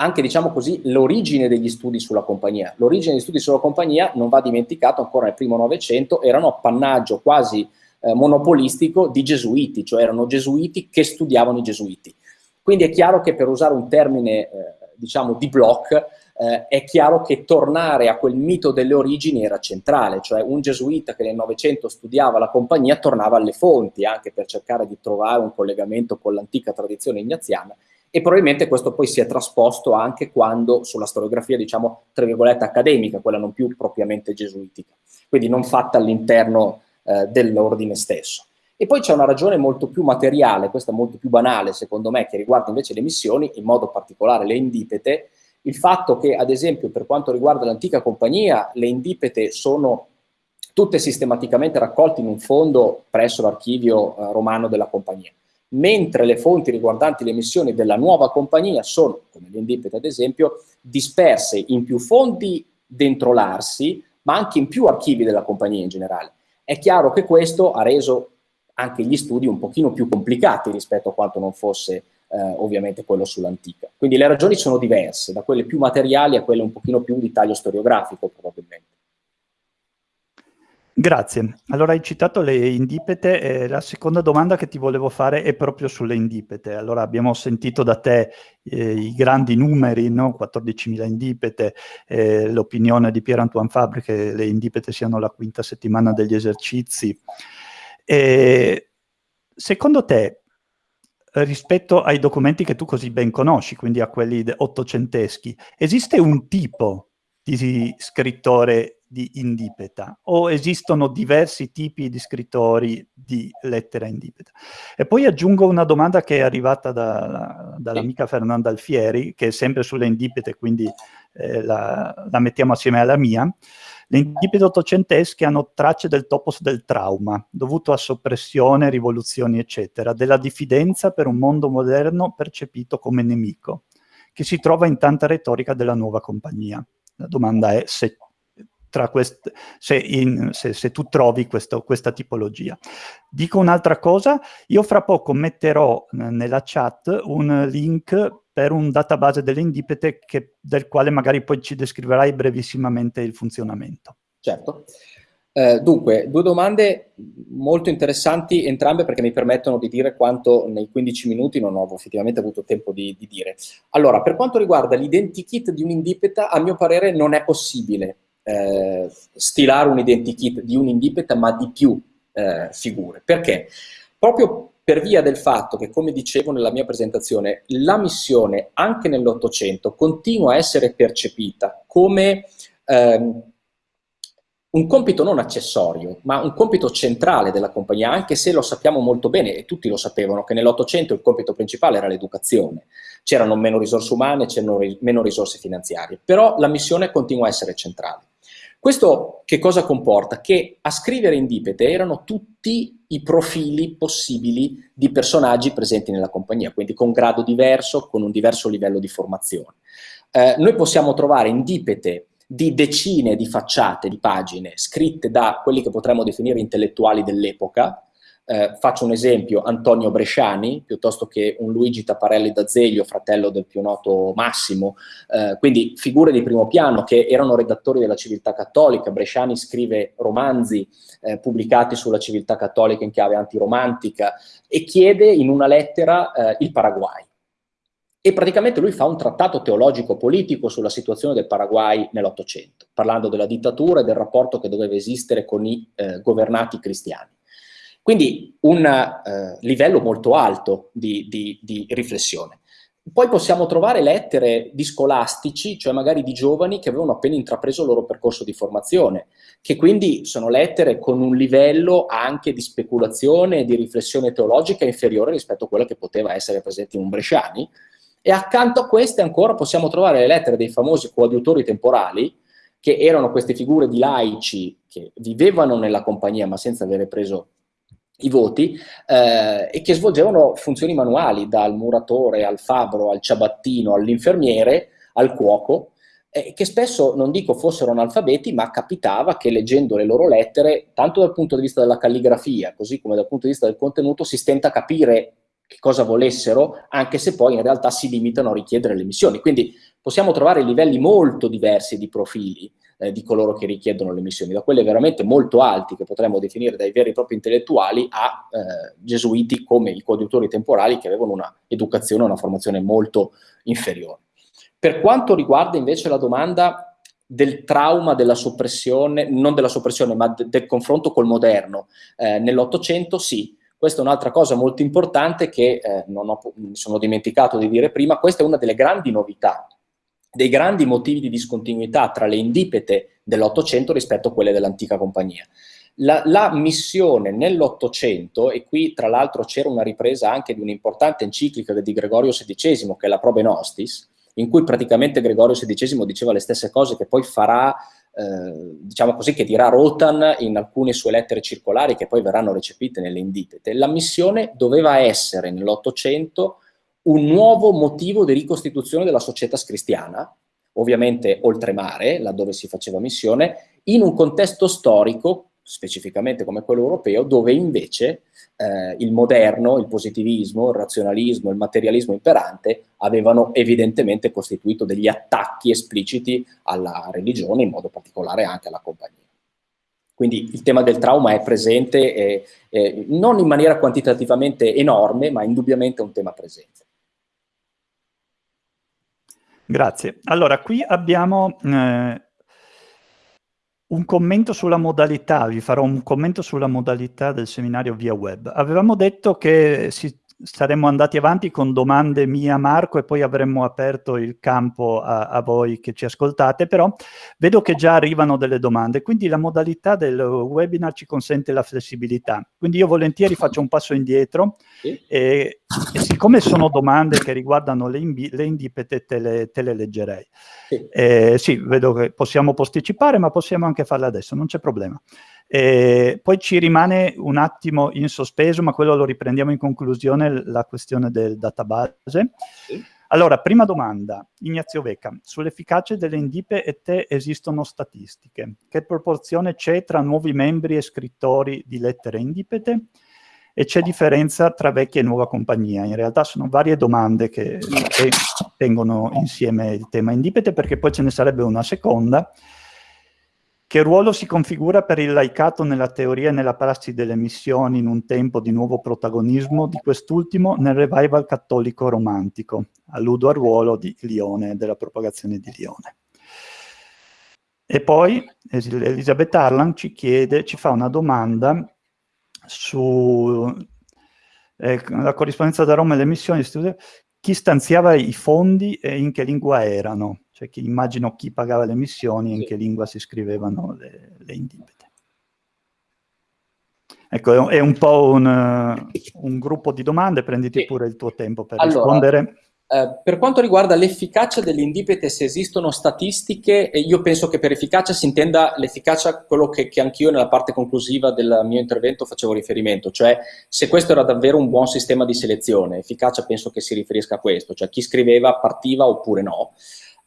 anche, diciamo così, l'origine degli studi sulla compagnia. L'origine degli studi sulla compagnia, non va dimenticato, ancora nel primo Novecento, erano appannaggio quasi eh, monopolistico di gesuiti, cioè erano gesuiti che studiavano i gesuiti. Quindi è chiaro che per usare un termine, eh, diciamo, di block, eh, è chiaro che tornare a quel mito delle origini era centrale, cioè un gesuita che nel Novecento studiava la compagnia tornava alle fonti, anche per cercare di trovare un collegamento con l'antica tradizione ignaziana, e probabilmente questo poi si è trasposto anche quando sulla storiografia, diciamo, tra virgolette, accademica, quella non più propriamente gesuitica, quindi non fatta all'interno eh, dell'ordine stesso. E poi c'è una ragione molto più materiale, questa molto più banale secondo me, che riguarda invece le missioni, in modo particolare le indipete, il fatto che ad esempio per quanto riguarda l'antica compagnia, le indipete sono tutte sistematicamente raccolte in un fondo presso l'archivio eh, romano della compagnia, mentre le fonti riguardanti le missioni della nuova compagnia sono, come le indipete ad esempio, disperse in più fondi dentro l'Arsi, ma anche in più archivi della compagnia in generale. È chiaro che questo ha reso anche gli studi un pochino più complicati rispetto a quanto non fosse eh, ovviamente quello sull'antica. Quindi le ragioni sono diverse, da quelle più materiali a quelle un pochino più di taglio storiografico probabilmente. Grazie. Allora hai citato le indipete e la seconda domanda che ti volevo fare è proprio sulle indipete. Allora abbiamo sentito da te eh, i grandi numeri, no? 14.000 indipete, eh, l'opinione di Pierre-Antoine Fabre che le indipete siano la quinta settimana degli esercizi. E, secondo te, rispetto ai documenti che tu così ben conosci, quindi a quelli ottocenteschi, esiste un tipo di scrittore di indipeta o esistono diversi tipi di scrittori di lettera indipeta? E poi aggiungo una domanda che è arrivata da, dall'amica Fernanda Alfieri, che è sempre sulle indipete, quindi eh, la, la mettiamo assieme alla mia. Le indipete ottocentesche hanno tracce del topos del trauma, dovuto a soppressione, rivoluzioni, eccetera, della diffidenza per un mondo moderno percepito come nemico, che si trova in tanta retorica della nuova compagnia. La domanda è se, se, in, se, se tu trovi questo, questa tipologia. Dico un'altra cosa, io fra poco metterò nella chat un link per un database delle indipete del quale magari poi ci descriverai brevissimamente il funzionamento. Certo. Eh, dunque, due domande molto interessanti entrambe perché mi permettono di dire quanto nei 15 minuti non ho effettivamente avuto tempo di, di dire. Allora, per quanto riguarda l'identikit di un'indipeta, a mio parere non è possibile eh, stilare un identikit di un'indipeta ma di più eh, figure. Perché? Proprio per via del fatto che, come dicevo nella mia presentazione, la missione anche nell'Ottocento continua a essere percepita come ehm, un compito non accessorio, ma un compito centrale della compagnia, anche se lo sappiamo molto bene, e tutti lo sapevano, che nell'Ottocento il compito principale era l'educazione. C'erano meno risorse umane, c'erano meno risorse finanziarie, però la missione continua a essere centrale. Questo che cosa comporta? Che a scrivere in dipete erano tutti i profili possibili di personaggi presenti nella compagnia, quindi con grado diverso, con un diverso livello di formazione. Eh, noi possiamo trovare in dipete di decine di facciate, di pagine, scritte da quelli che potremmo definire intellettuali dell'epoca, eh, faccio un esempio, Antonio Bresciani, piuttosto che un Luigi Taparelli d'Azeglio, fratello del più noto Massimo, eh, quindi figure di primo piano che erano redattori della civiltà cattolica, Bresciani scrive romanzi eh, pubblicati sulla civiltà cattolica in chiave antiromantica e chiede in una lettera eh, il Paraguay. E praticamente lui fa un trattato teologico-politico sulla situazione del Paraguay nell'Ottocento, parlando della dittatura e del rapporto che doveva esistere con i eh, governati cristiani. Quindi un eh, livello molto alto di, di, di, riflessione. Poi possiamo trovare lettere di scolastici, cioè magari di giovani che avevano appena intrapreso il loro percorso di formazione, che quindi sono lettere con un livello anche di speculazione e di riflessione teologica inferiore rispetto a quella che poteva essere presente in un Bresciani, e accanto a queste ancora possiamo trovare le lettere dei famosi coadiutori temporali, che erano queste figure di laici che vivevano nella compagnia ma senza avere preso i voti eh, e che svolgevano funzioni manuali dal muratore al fabbro al ciabattino all'infermiere al cuoco eh, che spesso non dico fossero analfabeti ma capitava che leggendo le loro lettere tanto dal punto di vista della calligrafia così come dal punto di vista del contenuto si stenta a capire che cosa volessero, anche se poi in realtà si limitano a richiedere le missioni. Quindi possiamo trovare livelli molto diversi di profili eh, di coloro che richiedono le missioni, da quelli veramente molto alti, che potremmo definire dai veri e propri intellettuali, a eh, gesuiti come i coadiutori temporali, che avevano una educazione, una formazione molto inferiore. Per quanto riguarda invece la domanda del trauma della soppressione, non della soppressione, ma de del confronto col moderno, eh, nell'Ottocento sì, questa è un'altra cosa molto importante che eh, non ho, mi sono dimenticato di dire prima, questa è una delle grandi novità, dei grandi motivi di discontinuità tra le indipete dell'Ottocento rispetto a quelle dell'antica compagnia. La, la, missione nell'Ottocento, e qui tra l'altro c'era una ripresa anche di un'importante enciclica di Gregorio XVI, che è la Probe Nostis, in cui praticamente Gregorio XVI diceva le stesse cose che poi farà eh, diciamo così, che dirà Rotan in alcune sue lettere circolari che poi verranno recepite nelle indipete. La missione doveva essere nell'Ottocento un nuovo motivo di ricostituzione della società cristiana, ovviamente oltremare, laddove si faceva missione, in un contesto storico, specificamente come quello europeo, dove invece eh, il moderno, il positivismo, il razionalismo, il materialismo imperante avevano evidentemente costituito degli attacchi espliciti alla religione, in modo particolare anche alla compagnia. Quindi il tema del trauma è presente, eh, eh, non in maniera quantitativamente enorme, ma indubbiamente un tema presente. Grazie. Allora, qui abbiamo eh, un commento sulla modalità, vi farò un commento sulla modalità del seminario via web. Avevamo detto che si saremmo andati avanti con domande mie a Marco e poi avremmo aperto il campo a, a, voi che ci ascoltate, però vedo che già arrivano delle domande, quindi la modalità del webinar ci consente la flessibilità. Quindi io volentieri faccio un passo indietro e, e siccome sono domande che riguardano le, le indipete, te le, te le leggerei. Sì. Eh, sì, vedo che possiamo posticipare, ma possiamo anche farle adesso, non c'è problema. E poi ci rimane un attimo in sospeso, ma quello lo riprendiamo in conclusione, la questione del database. Allora, prima domanda, Ignazio Vecca, sull'efficacia delle indipe e te esistono statistiche. Che proporzione c'è tra nuovi membri e scrittori di lettere indipete? E c'è differenza tra vecchia e nuova compagnia? In realtà sono varie domande che, che tengono insieme il tema indipete, perché poi ce ne sarebbe una seconda, che ruolo si configura per il laicato nella teoria e nella prassi delle missioni in un tempo di nuovo protagonismo di quest'ultimo nel revival cattolico romantico? Alludo al ruolo di Lione, della propagazione di Lione. E poi Elisabeth Arlan ci chiede, ci fa una domanda sulla eh, corrispondenza da Roma e le missioni, chi stanziava i fondi e in che lingua erano? Cioè che immagino chi pagava le missioni e in che lingua si scrivevano le, le indipete. Ecco, è un po' un, un, gruppo di domande, prenditi sì. pure il tuo tempo per allora, rispondere. Eh, per quanto riguarda l'efficacia delle indipete, se esistono statistiche, io penso che per efficacia si intenda l'efficacia, quello che, che anch'io nella parte conclusiva del mio intervento facevo riferimento, cioè se questo era davvero un buon sistema di selezione, efficacia penso che si riferisca a questo, cioè chi scriveva partiva oppure no.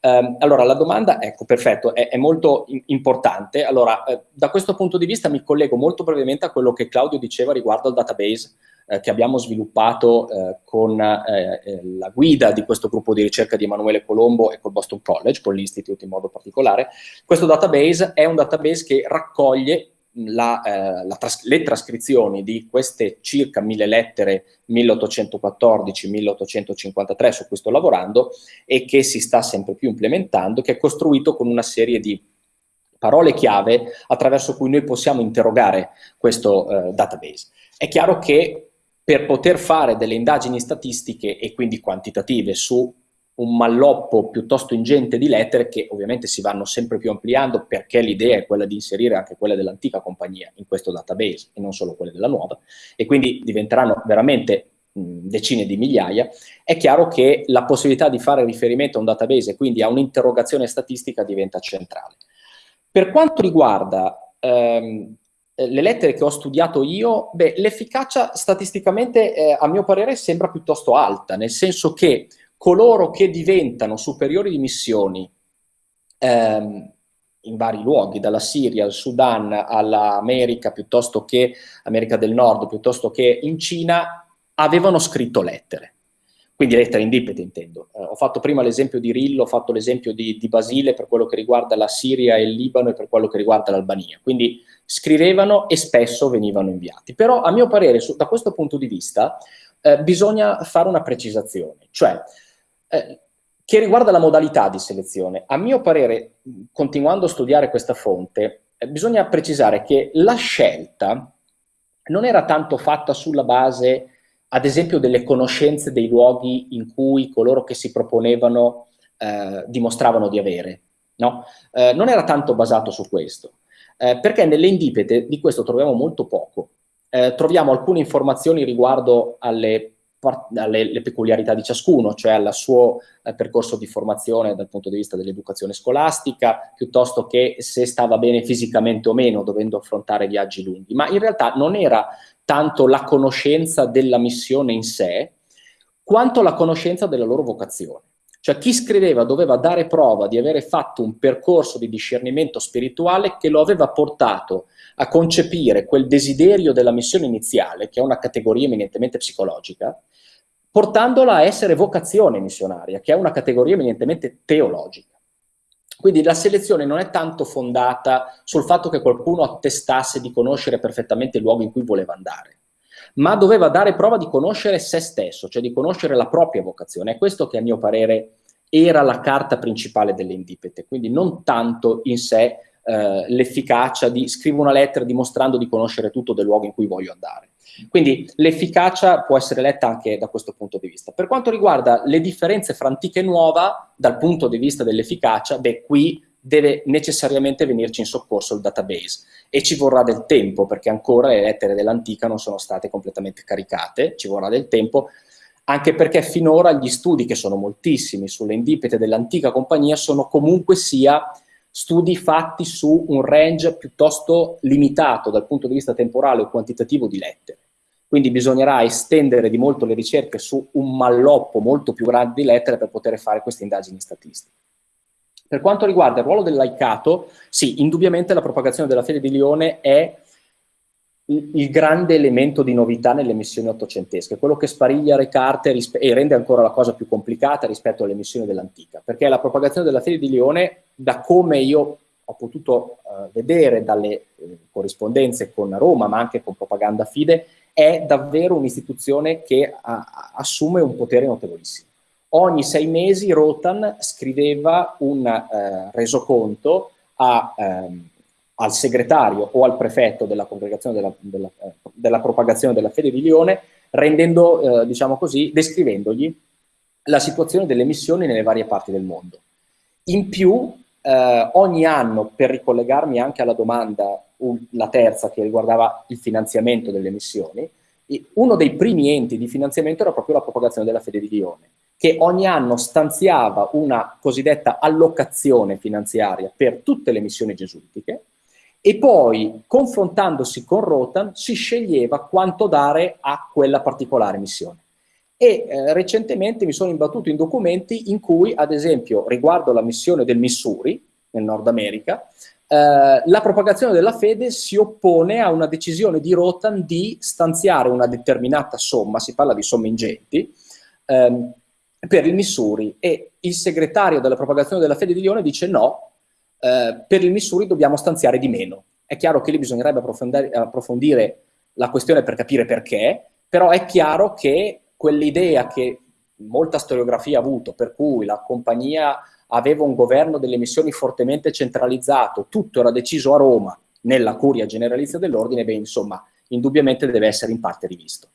Um, allora, la domanda, ecco, perfetto, è, è molto importante. Allora, eh, da questo punto di vista mi collego molto brevemente a quello che Claudio diceva riguardo al database eh, che abbiamo sviluppato eh, con eh, eh, la guida di questo gruppo di ricerca di Emanuele Colombo e col Boston College, con l'Institute in modo particolare. Questo database è un database che raccoglie la, eh, la tras le trascrizioni di queste circa mille lettere 1814-1853 su cui sto lavorando e che si sta sempre più implementando, che è costruito con una serie di parole chiave attraverso cui noi possiamo interrogare questo eh, database. È chiaro che per poter fare delle indagini statistiche e quindi quantitative su un malloppo piuttosto ingente di lettere che ovviamente si vanno sempre più ampliando perché l'idea è quella di inserire anche quelle dell'antica compagnia in questo database e non solo quelle della nuova e quindi diventeranno veramente decine di migliaia, è chiaro che la possibilità di fare riferimento a un database e quindi a un'interrogazione statistica diventa centrale. Per quanto riguarda ehm, le lettere che ho studiato io, l'efficacia statisticamente eh, a mio parere sembra piuttosto alta, nel senso che coloro che diventano superiori di missioni ehm, in vari luoghi, dalla Siria al Sudan all'America piuttosto che America del Nord, piuttosto che in Cina, avevano scritto lettere. Quindi lettere indipete intendo. Eh, ho fatto prima l'esempio di Rillo, ho fatto l'esempio di, di, Basile per quello che riguarda la Siria e il Libano e per quello che riguarda l'Albania. Quindi scrivevano e spesso venivano inviati. Però a mio parere, su, da questo punto di vista, eh, bisogna fare una precisazione. Cioè, eh, che riguarda la modalità di selezione. A mio parere, continuando a studiare questa fonte, eh, bisogna precisare che la scelta non era tanto fatta sulla base, ad esempio, delle conoscenze dei luoghi in cui coloro che si proponevano eh, dimostravano di avere. No? Eh, non era tanto basato su questo, eh, perché nelle indipete di questo troviamo molto poco. Eh, troviamo alcune informazioni riguardo alle alle peculiarità di ciascuno, cioè al suo eh, percorso di formazione dal punto di vista dell'educazione scolastica, piuttosto che se stava bene fisicamente o meno, dovendo affrontare viaggi lunghi. Ma in realtà non era tanto la conoscenza della missione in sé, quanto la conoscenza della loro vocazione. Cioè chi scriveva doveva dare prova di avere fatto un percorso di discernimento spirituale che lo aveva portato a concepire quel desiderio della missione iniziale, che è una categoria eminentemente psicologica, portandola a essere vocazione missionaria, che è una categoria eminentemente teologica. Quindi la selezione non è tanto fondata sul fatto che qualcuno attestasse di conoscere perfettamente il luogo in cui voleva andare, ma doveva dare prova di conoscere se stesso, cioè di conoscere la propria vocazione. È questo che a mio parere era la carta principale delle indipete, quindi non tanto in sé eh, l'efficacia di scrivo una lettera dimostrando di conoscere tutto del luogo in cui voglio andare. Quindi l'efficacia può essere letta anche da questo punto di vista. Per quanto riguarda le differenze fra antica e nuova, dal punto di vista dell'efficacia, beh, qui deve necessariamente venirci in soccorso il database e ci vorrà del tempo perché ancora le lettere dell'antica non sono state completamente caricate, ci vorrà del tempo anche perché finora gli studi, che sono moltissimi, sulle indipete dell'antica compagnia sono comunque sia studi fatti su un range piuttosto limitato dal punto di vista temporale o quantitativo di lettere. Quindi bisognerà estendere di molto le ricerche su un malloppo molto più grande di lettere per poter fare queste indagini statistiche. Per quanto riguarda il ruolo del laicato, sì, indubbiamente la propagazione della fede di Lione è il grande elemento di novità nelle missioni ottocentesche, quello che spariglia le carte e rende ancora la cosa più complicata rispetto alle missioni dell'antica, perché la propagazione della fede di Lione, da come io ho potuto uh, vedere dalle eh, corrispondenze con Roma, ma anche con Propaganda Fide, è davvero un'istituzione che a, assume un potere notevolissimo. Ogni sei mesi Rotan scriveva un uh, resoconto a, um, al segretario o al prefetto della congregazione della, della, della propagazione della fede di Lione, rendendo, eh, diciamo così, descrivendogli la situazione delle missioni nelle varie parti del mondo. In più, eh, ogni anno, per ricollegarmi anche alla domanda, la terza che riguardava il finanziamento delle missioni, uno dei primi enti di finanziamento era proprio la propagazione della fede di Lione, che ogni anno stanziava una cosiddetta allocazione finanziaria per tutte le missioni gesuitiche, e poi confrontandosi con Rotan si sceglieva quanto dare a quella particolare missione. E eh, recentemente mi sono imbattuto in documenti in cui, ad esempio, riguardo la missione del Missouri, nel Nord America, eh, la propagazione della fede si oppone a una decisione di Rotan di stanziare una determinata somma, si parla di somme ingenti, ehm, per il Missouri e il segretario della propagazione della fede di Lione dice no, eh, per il Missouri dobbiamo stanziare di meno. È chiaro che lì bisognerebbe approfondire, la questione per capire perché, però è chiaro che quell'idea che molta storiografia ha avuto, per cui la compagnia aveva un governo delle missioni fortemente centralizzato, tutto era deciso a Roma, nella curia generalizia dell'ordine, beh, insomma, indubbiamente deve essere in parte rivisto.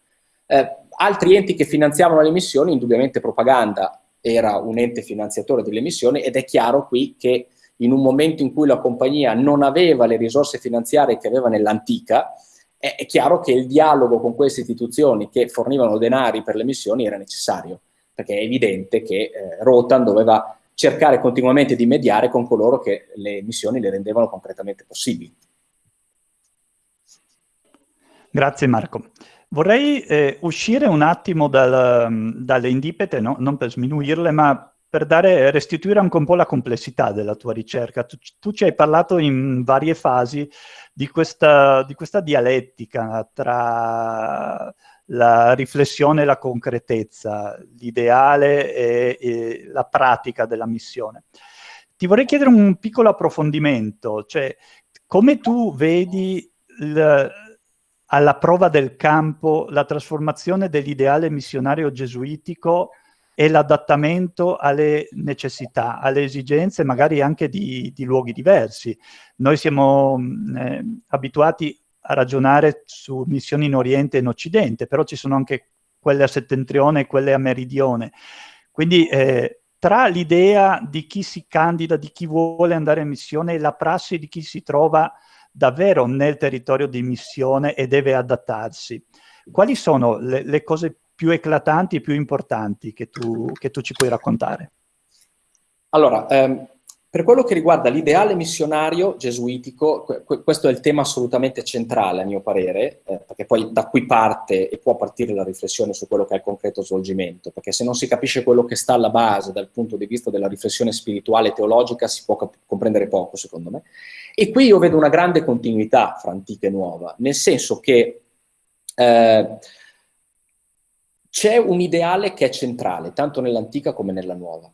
Eh, altri enti che finanziavano le missioni, indubbiamente propaganda era un ente finanziatore delle missioni ed è chiaro qui che in un momento in cui la compagnia non aveva le risorse finanziarie che aveva nell'antica, è, è, chiaro che il dialogo con queste istituzioni che fornivano denari per le missioni era necessario, perché è evidente che eh, Rotan doveva cercare continuamente di mediare con coloro che le missioni le rendevano concretamente possibili. Grazie Marco. Vorrei eh, uscire un attimo dal, dalle indipete, no? non per sminuirle, ma per dare, restituire anche un po' la complessità della tua ricerca. Tu, tu ci hai parlato in varie fasi di questa, di questa dialettica tra la riflessione e la concretezza, l'ideale e, e, la pratica della missione. Ti vorrei chiedere un piccolo approfondimento, cioè come tu vedi alla prova del campo la trasformazione dell'ideale missionario gesuitico e l'adattamento alle necessità, alle esigenze magari anche di, di luoghi diversi. Noi siamo mm, eh, abituati a ragionare su missioni in Oriente e in Occidente, però ci sono anche quelle a settentrione e quelle a meridione. Quindi eh, tra l'idea di chi si candida, di chi vuole andare in missione e la prassi di chi si trova davvero nel territorio di missione e deve adattarsi, quali sono le, le cose più eclatanti e più importanti che tu, che tu ci puoi raccontare? Allora, ehm, per quello che riguarda l'ideale missionario gesuitico, questo è il tema assolutamente centrale a mio parere, eh, perché poi da qui parte e può partire la riflessione su quello che è il concreto svolgimento, perché se non si capisce quello che sta alla base dal punto di vista della riflessione spirituale e teologica si può comprendere poco, secondo me. E qui io vedo una grande continuità fra antica e nuova, nel senso che eh, c'è un ideale che è centrale, tanto nell'antica come nella nuova.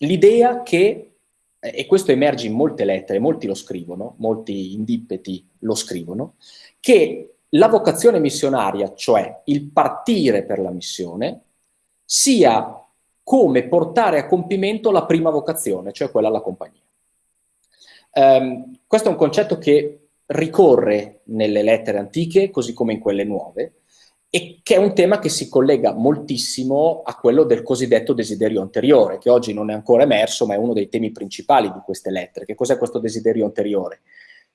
L'idea che, e questo emerge in molte lettere, molti lo scrivono, molti indippeti lo scrivono, che la vocazione missionaria, cioè il partire per la missione, sia come portare a compimento la prima vocazione, cioè quella alla compagnia. Um, questo è un concetto che ricorre nelle lettere antiche, così come in quelle nuove, e che è un tema che si collega moltissimo a quello del cosiddetto desiderio anteriore, che oggi non è ancora emerso, ma è uno dei temi principali di queste lettere. Che cos'è questo desiderio anteriore?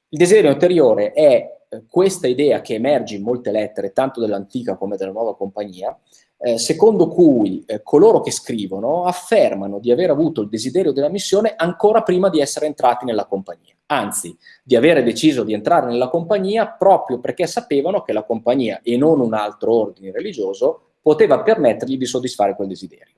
Il desiderio anteriore è eh, questa idea che emerge in molte lettere, tanto dell'antica come della nuova compagnia, eh, secondo cui eh, coloro che scrivono affermano di aver avuto il desiderio della missione ancora prima di essere entrati nella compagnia anzi di avere deciso di entrare nella compagnia proprio perché sapevano che la compagnia e non un altro ordine religioso poteva permettergli di soddisfare quel desiderio.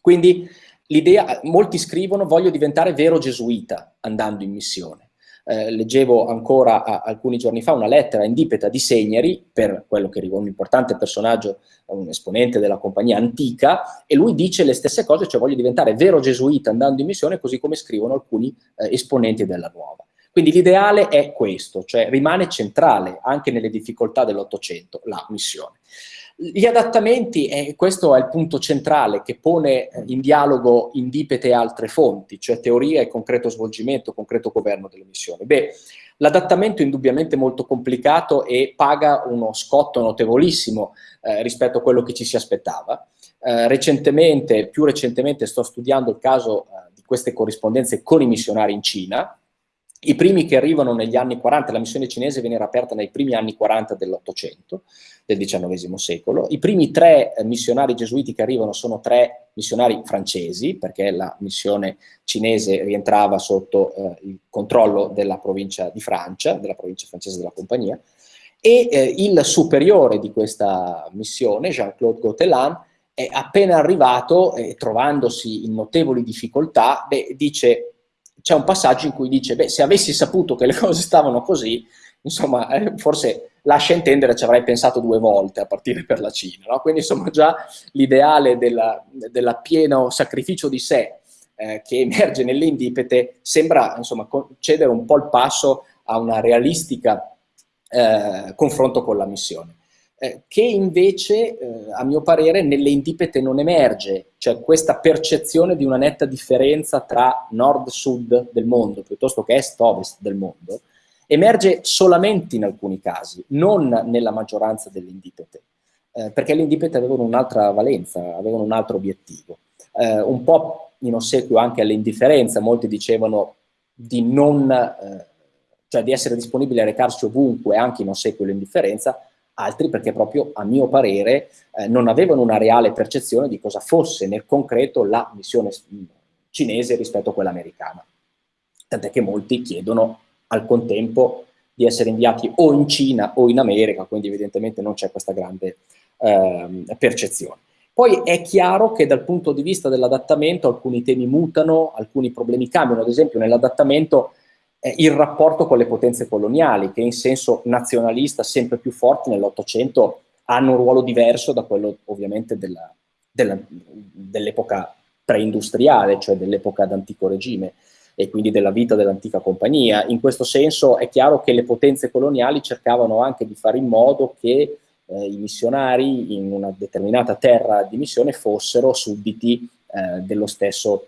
Quindi l'idea, molti scrivono voglio diventare vero gesuita andando in missione. Eh, leggevo ancora a, alcuni giorni fa una lettera indipeta di Segneri, per quello che riguarda un importante personaggio, un esponente della compagnia antica, e lui dice le stesse cose, cioè voglio diventare vero gesuita andando in missione, così come scrivono alcuni eh, esponenti della nuova. Quindi l'ideale è questo, cioè rimane centrale anche nelle difficoltà dell'Ottocento la missione. Gli adattamenti, e questo è il punto centrale che pone eh, in dialogo indipete altre fonti, cioè teoria e concreto svolgimento, concreto governo delle missioni. Beh, l'adattamento è indubbiamente molto complicato e paga uno scotto notevolissimo eh, rispetto a quello che ci si aspettava. Eh, recentemente, più recentemente, sto studiando il caso eh, di queste corrispondenze con i missionari in Cina, i primi che arrivano negli anni 40, la missione cinese viene aperta nei primi anni 40 dell'Ottocento, del XIX secolo. I primi tre eh, missionari gesuiti che arrivano sono tre missionari francesi, perché la missione cinese rientrava sotto eh, il controllo della provincia di Francia, della provincia francese della compagnia, e eh, il superiore di questa missione, Jean-Claude Gautelin, è appena arrivato e trovandosi in notevoli difficoltà, beh, dice c'è un passaggio in cui dice, beh, se avessi saputo che le cose stavano così, insomma, eh, forse lascia intendere ci avrei pensato due volte a partire per la Cina, no? Quindi, insomma, già l'ideale del pieno sacrificio di sé eh, che emerge nell'indipete sembra, insomma, cedere un po' il passo a una realistica eh, confronto con la missione. Eh, che invece, eh, a mio parere, nelle indipete non emerge, cioè questa percezione di una netta differenza tra nord-sud del mondo, piuttosto che est-ovest del mondo, emerge solamente in alcuni casi, non nella maggioranza delle indipete, eh, perché le indipete avevano un'altra valenza, avevano un altro obiettivo. Eh, un po' in ossequio anche all'indifferenza, molti dicevano di non, eh, cioè di essere disponibili a recarsi ovunque, anche in ossequio all'indifferenza, altri perché proprio a mio parere eh, non avevano una reale percezione di cosa fosse nel concreto la missione cinese rispetto a quella americana. Tant'è che molti chiedono al contempo di essere inviati o in Cina o in America, quindi evidentemente non c'è questa grande eh, percezione. Poi è chiaro che dal punto di vista dell'adattamento alcuni temi mutano, alcuni problemi cambiano, ad esempio nell'adattamento eh, il rapporto con le potenze coloniali, che in senso nazionalista sempre più forti nell'Ottocento hanno un ruolo diverso da quello ovviamente dell'epoca preindustriale, cioè dell'epoca d'antico regime e quindi della vita dell'antica compagnia. In questo senso è chiaro che le potenze coloniali cercavano anche di fare in modo che eh, i missionari in una determinata terra di missione fossero sudditi eh, dello stesso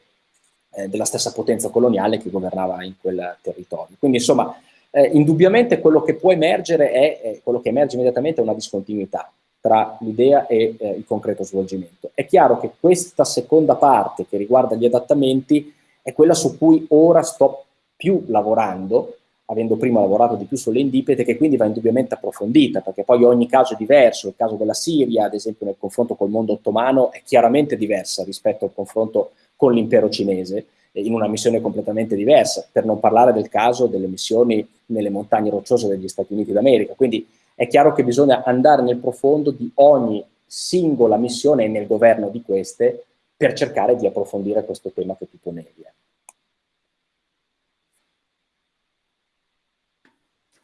eh, della stessa potenza coloniale che governava in quel territorio. Quindi insomma, eh, indubbiamente quello che può emergere è, eh, quello che emerge immediatamente è una discontinuità tra l'idea e eh, il concreto svolgimento. È chiaro che questa seconda parte che riguarda gli adattamenti è quella su cui ora sto più lavorando, avendo prima lavorato di più sulle indipete, che quindi va indubbiamente approfondita, perché poi ogni caso è diverso, il caso della Siria, ad esempio nel confronto col mondo ottomano, è chiaramente diversa rispetto al confronto con l'impero cinese, in una missione completamente diversa, per non parlare del caso delle missioni nelle montagne rocciose degli Stati Uniti d'America. Quindi è chiaro che bisogna andare nel profondo di ogni singola missione e nel governo di queste per cercare di approfondire questo tema che tu ponevi.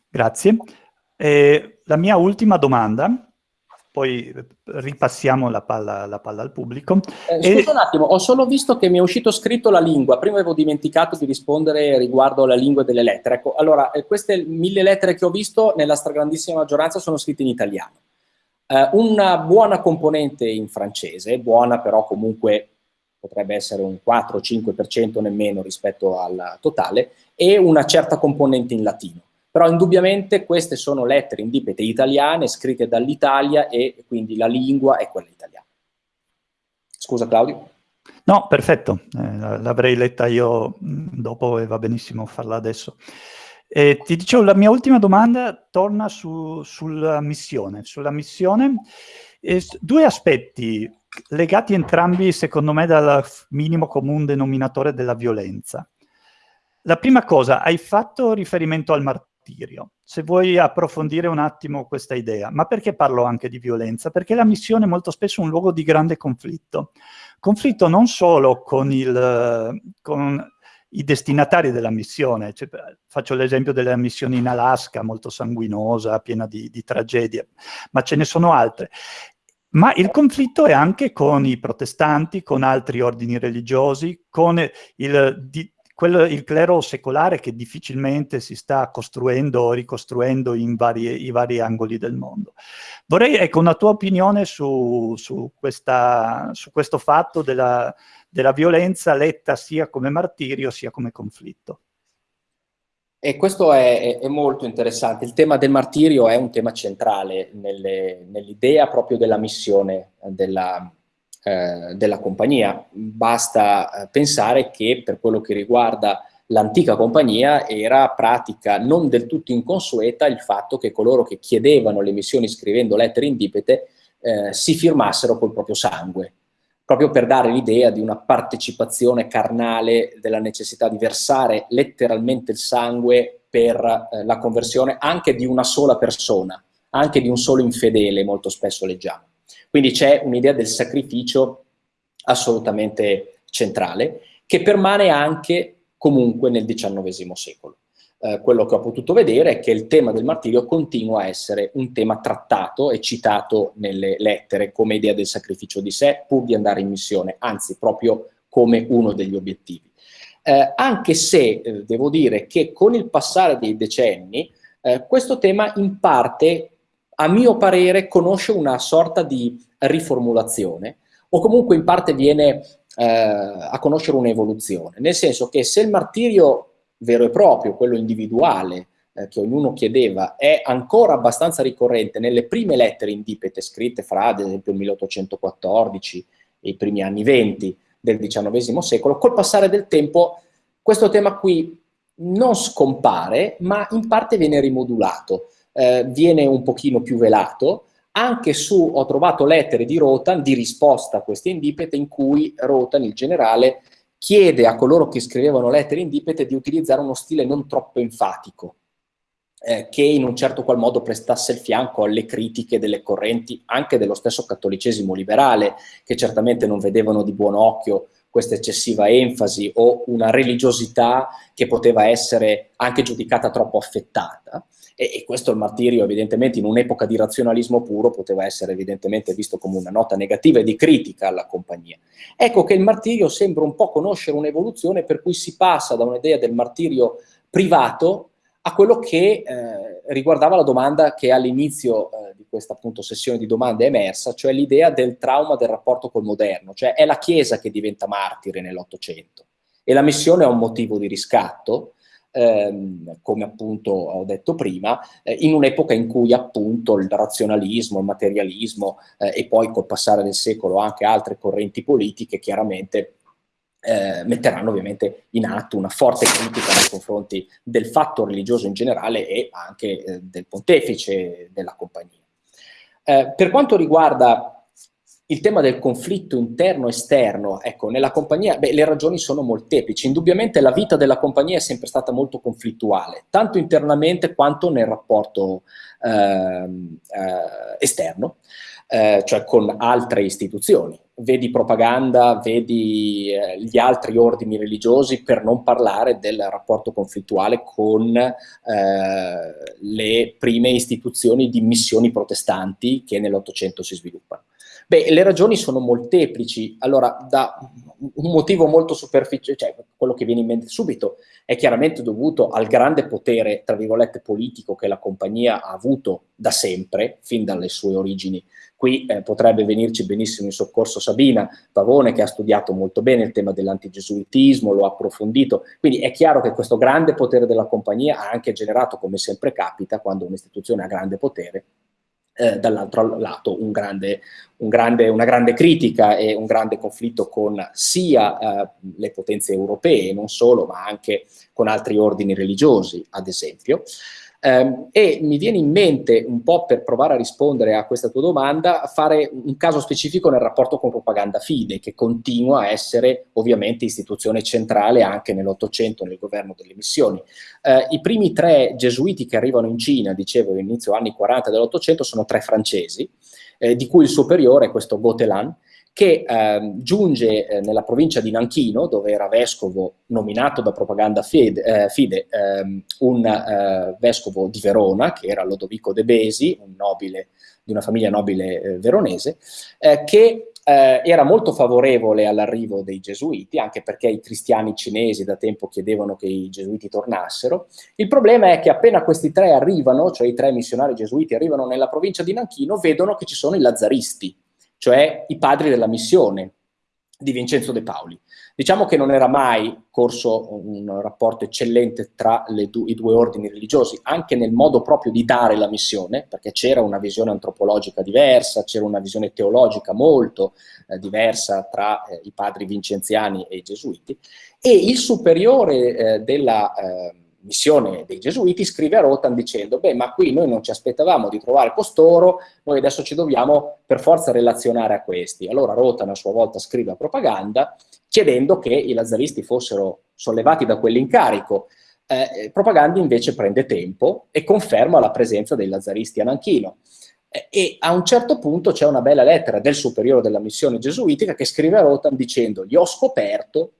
Grazie. Eh, la mia ultima domanda poi ripassiamo la palla, la palla al pubblico. Eh, scusa e... un attimo, ho solo visto che mi è uscito scritto la lingua, prima avevo dimenticato di rispondere riguardo alla lingua delle lettere. Ecco, allora, eh, queste mille lettere che ho visto, nella stragrandissima maggioranza sono scritte in italiano. Eh, una buona componente in francese, buona però comunque potrebbe essere un 4-5% nemmeno rispetto al totale, e una certa componente in latino. Però indubbiamente queste sono lettere indipete italiane scritte dall'Italia e quindi la lingua è quella italiana. Scusa Claudio? No, perfetto, eh, l'avrei letta io dopo e va benissimo farla adesso. Eh, ti dicevo, la mia ultima domanda torna su, sulla missione. Sulla missione, eh, due aspetti legati entrambi, secondo me, dal minimo comune denominatore della violenza. La prima cosa, hai fatto riferimento al martirio. Se vuoi approfondire un attimo questa idea. Ma perché parlo anche di violenza? Perché la missione è molto spesso un luogo di grande conflitto. Conflitto non solo con, il, con i destinatari della missione, cioè, faccio l'esempio della missione in Alaska, molto sanguinosa, piena di, di tragedie, ma ce ne sono altre. Ma il conflitto è anche con i protestanti, con altri ordini religiosi, con il, di, quello, il clero secolare che difficilmente si sta costruendo o ricostruendo in vari, i vari angoli del mondo. Vorrei, ecco, una tua opinione su, su, questa, su questo fatto della, della violenza letta sia come martirio sia come conflitto. E questo è, è, molto interessante. Il tema del martirio è un tema centrale nell'idea proprio della missione della, eh, della compagnia. Basta eh, pensare che per quello che riguarda l'antica compagnia era pratica non del tutto inconsueta il fatto che coloro che chiedevano le missioni scrivendo lettere indipete eh, si firmassero col proprio sangue proprio per dare l'idea di una partecipazione carnale, della necessità di versare letteralmente il sangue per eh, la conversione anche di una sola persona, anche di un solo infedele, molto spesso leggiamo. Quindi c'è un'idea del sacrificio assolutamente centrale, che permane anche comunque nel XIX secolo. Eh, quello che ho potuto vedere è che il tema del martirio continua a essere un tema trattato e citato nelle lettere come idea del sacrificio di sé pur di andare in missione, anzi proprio come uno degli obiettivi. Eh, anche se eh, devo dire che con il passare dei decenni eh, questo tema in parte, a mio parere, conosce una sorta di riformulazione o comunque in parte viene eh, a conoscere un'evoluzione, nel senso che se il martirio vero e proprio, quello individuale, eh, che ognuno chiedeva, è ancora abbastanza ricorrente nelle prime lettere indipete scritte fra, ad esempio, il 1814 e i primi anni 20 del XIX secolo, col passare del tempo questo tema qui non scompare, ma in parte viene rimodulato, eh, viene un pochino più velato, anche su, ho trovato lettere di Rotan di risposta a queste indipete in cui Rotan, il generale, chiede a coloro che scrivevano lettere indipete di utilizzare uno stile non troppo enfatico, eh, che in un certo qual modo prestasse il fianco alle critiche delle correnti anche dello stesso cattolicesimo liberale, che certamente non vedevano di buon occhio questa eccessiva enfasi o una religiosità che poteva essere anche giudicata troppo affettata. E, e, questo il martirio evidentemente in un'epoca di razionalismo puro poteva essere evidentemente visto come una nota negativa e di critica alla compagnia. Ecco che il martirio sembra un po' conoscere un'evoluzione per cui si passa da un'idea del martirio privato a quello che eh, riguardava la domanda che all'inizio eh, questa appunto sessione di domande è emersa, cioè l'idea del trauma del rapporto col moderno, cioè è la Chiesa che diventa martire nell'Ottocento e la missione è un motivo di riscatto, ehm, come appunto ho detto prima, eh, in un'epoca in cui appunto il razionalismo, il materialismo eh, e poi col passare del secolo anche altre correnti politiche chiaramente eh, metteranno ovviamente in atto una forte critica nei confronti del fatto religioso in generale e anche eh, del pontefice della compagnia. Eh, per quanto riguarda il tema del conflitto interno-esterno, ecco, nella compagnia, beh, le ragioni sono molteplici. Indubbiamente la vita della compagnia è sempre stata molto conflittuale, tanto internamente quanto nel rapporto eh, eh, esterno, eh, cioè con altre istituzioni. Vedi propaganda, vedi eh, gli altri ordini religiosi, per non parlare del rapporto conflittuale con eh, le prime istituzioni di missioni protestanti che nell'Ottocento si sviluppano. Beh, le ragioni sono molteplici. Allora, da un motivo molto superficiale, cioè quello che viene in mente subito, è chiaramente dovuto al grande potere, tra virgolette, politico che la compagnia ha avuto da sempre, fin dalle sue origini Qui eh, potrebbe venirci benissimo in soccorso Sabina Pavone che ha studiato molto bene il tema dell'antigesuitismo, lo ha approfondito, quindi è chiaro che questo grande potere della compagnia ha anche generato, come sempre capita, quando un'istituzione ha grande potere, eh, dall'altro lato un grande, un grande, una grande critica e un grande conflitto con sia eh, le potenze europee, non solo, ma anche con altri ordini religiosi, ad esempio. Eh, e mi viene in mente, un po' per provare a rispondere a questa tua domanda, fare un caso specifico nel rapporto con propaganda fide, che continua a essere ovviamente istituzione centrale anche nell'Ottocento nel governo delle missioni. Eh, I primi tre gesuiti che arrivano in Cina, dicevo, inizio anni 40 dell'Ottocento, sono tre francesi, eh, di cui il superiore è questo Botelan, che eh, giunge eh, nella provincia di Nanchino, dove era vescovo nominato da propaganda fide, eh, fide ehm, un eh, vescovo di Verona, che era Lodovico de Besi, un nobile di una famiglia nobile eh, veronese, eh, che era molto favorevole all'arrivo dei gesuiti, anche perché i cristiani cinesi da tempo chiedevano che i gesuiti tornassero. Il problema è che appena questi tre arrivano, cioè i tre missionari gesuiti arrivano nella provincia di Nanchino, vedono che ci sono i lazzaristi, cioè i padri della missione di Vincenzo De Paoli. Diciamo che non era mai corso un rapporto eccellente tra du i due ordini religiosi, anche nel modo proprio di dare la missione, perché c'era una visione antropologica diversa, c'era una visione teologica molto eh, diversa tra eh, i padri vincenziani e i gesuiti, e il superiore eh, della eh, missione dei Gesuiti, scrive a Rotan dicendo, beh, ma qui noi non ci aspettavamo di trovare costoro, noi adesso ci dobbiamo per forza relazionare a questi. Allora Rotan a sua volta scrive a propaganda, chiedendo che i lazzaristi fossero sollevati da quell'incarico. Eh, propaganda invece prende tempo e conferma la presenza dei lazzaristi a Nanchino. Eh, e a un certo punto c'è una bella lettera del superiore della missione gesuitica che scrive a Rotan dicendo, gli ho scoperto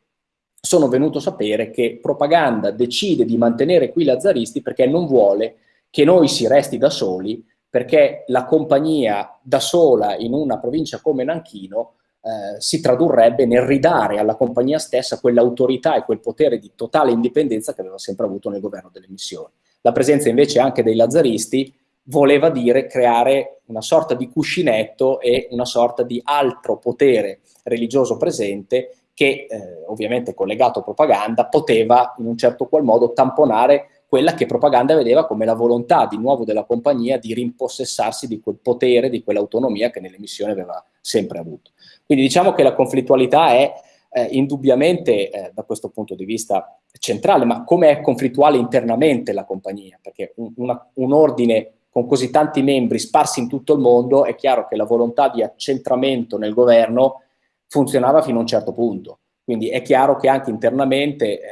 sono venuto a sapere che Propaganda decide di mantenere qui lazzaristi perché non vuole che noi si resti da soli, perché la compagnia da sola in una provincia come Nanchino eh, si tradurrebbe nel ridare alla compagnia stessa quell'autorità e quel potere di totale indipendenza che aveva sempre avuto nel governo delle missioni. La presenza invece anche dei lazzaristi voleva dire creare una sorta di cuscinetto e una sorta di altro potere religioso presente che eh, ovviamente collegato a propaganda poteva in un certo qual modo tamponare quella che propaganda vedeva come la volontà di nuovo della compagnia di rimpossessarsi di quel potere, di quell'autonomia che nelle missioni aveva sempre avuto. Quindi diciamo che la conflittualità è eh, indubbiamente eh, da questo punto di vista centrale, ma come è conflittuale internamente la compagnia? Perché un, una, un ordine con così tanti membri sparsi in tutto il mondo, è chiaro che la volontà di accentramento nel governo funzionava fino a un certo punto. Quindi è chiaro che anche internamente eh,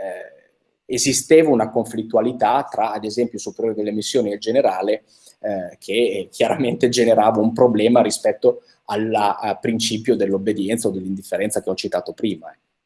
esisteva una conflittualità tra, ad esempio, il superiore delle missioni e il generale, eh, che chiaramente generava un problema rispetto al principio dell'obbedienza o dell'indifferenza che ho citato prima. Ecco.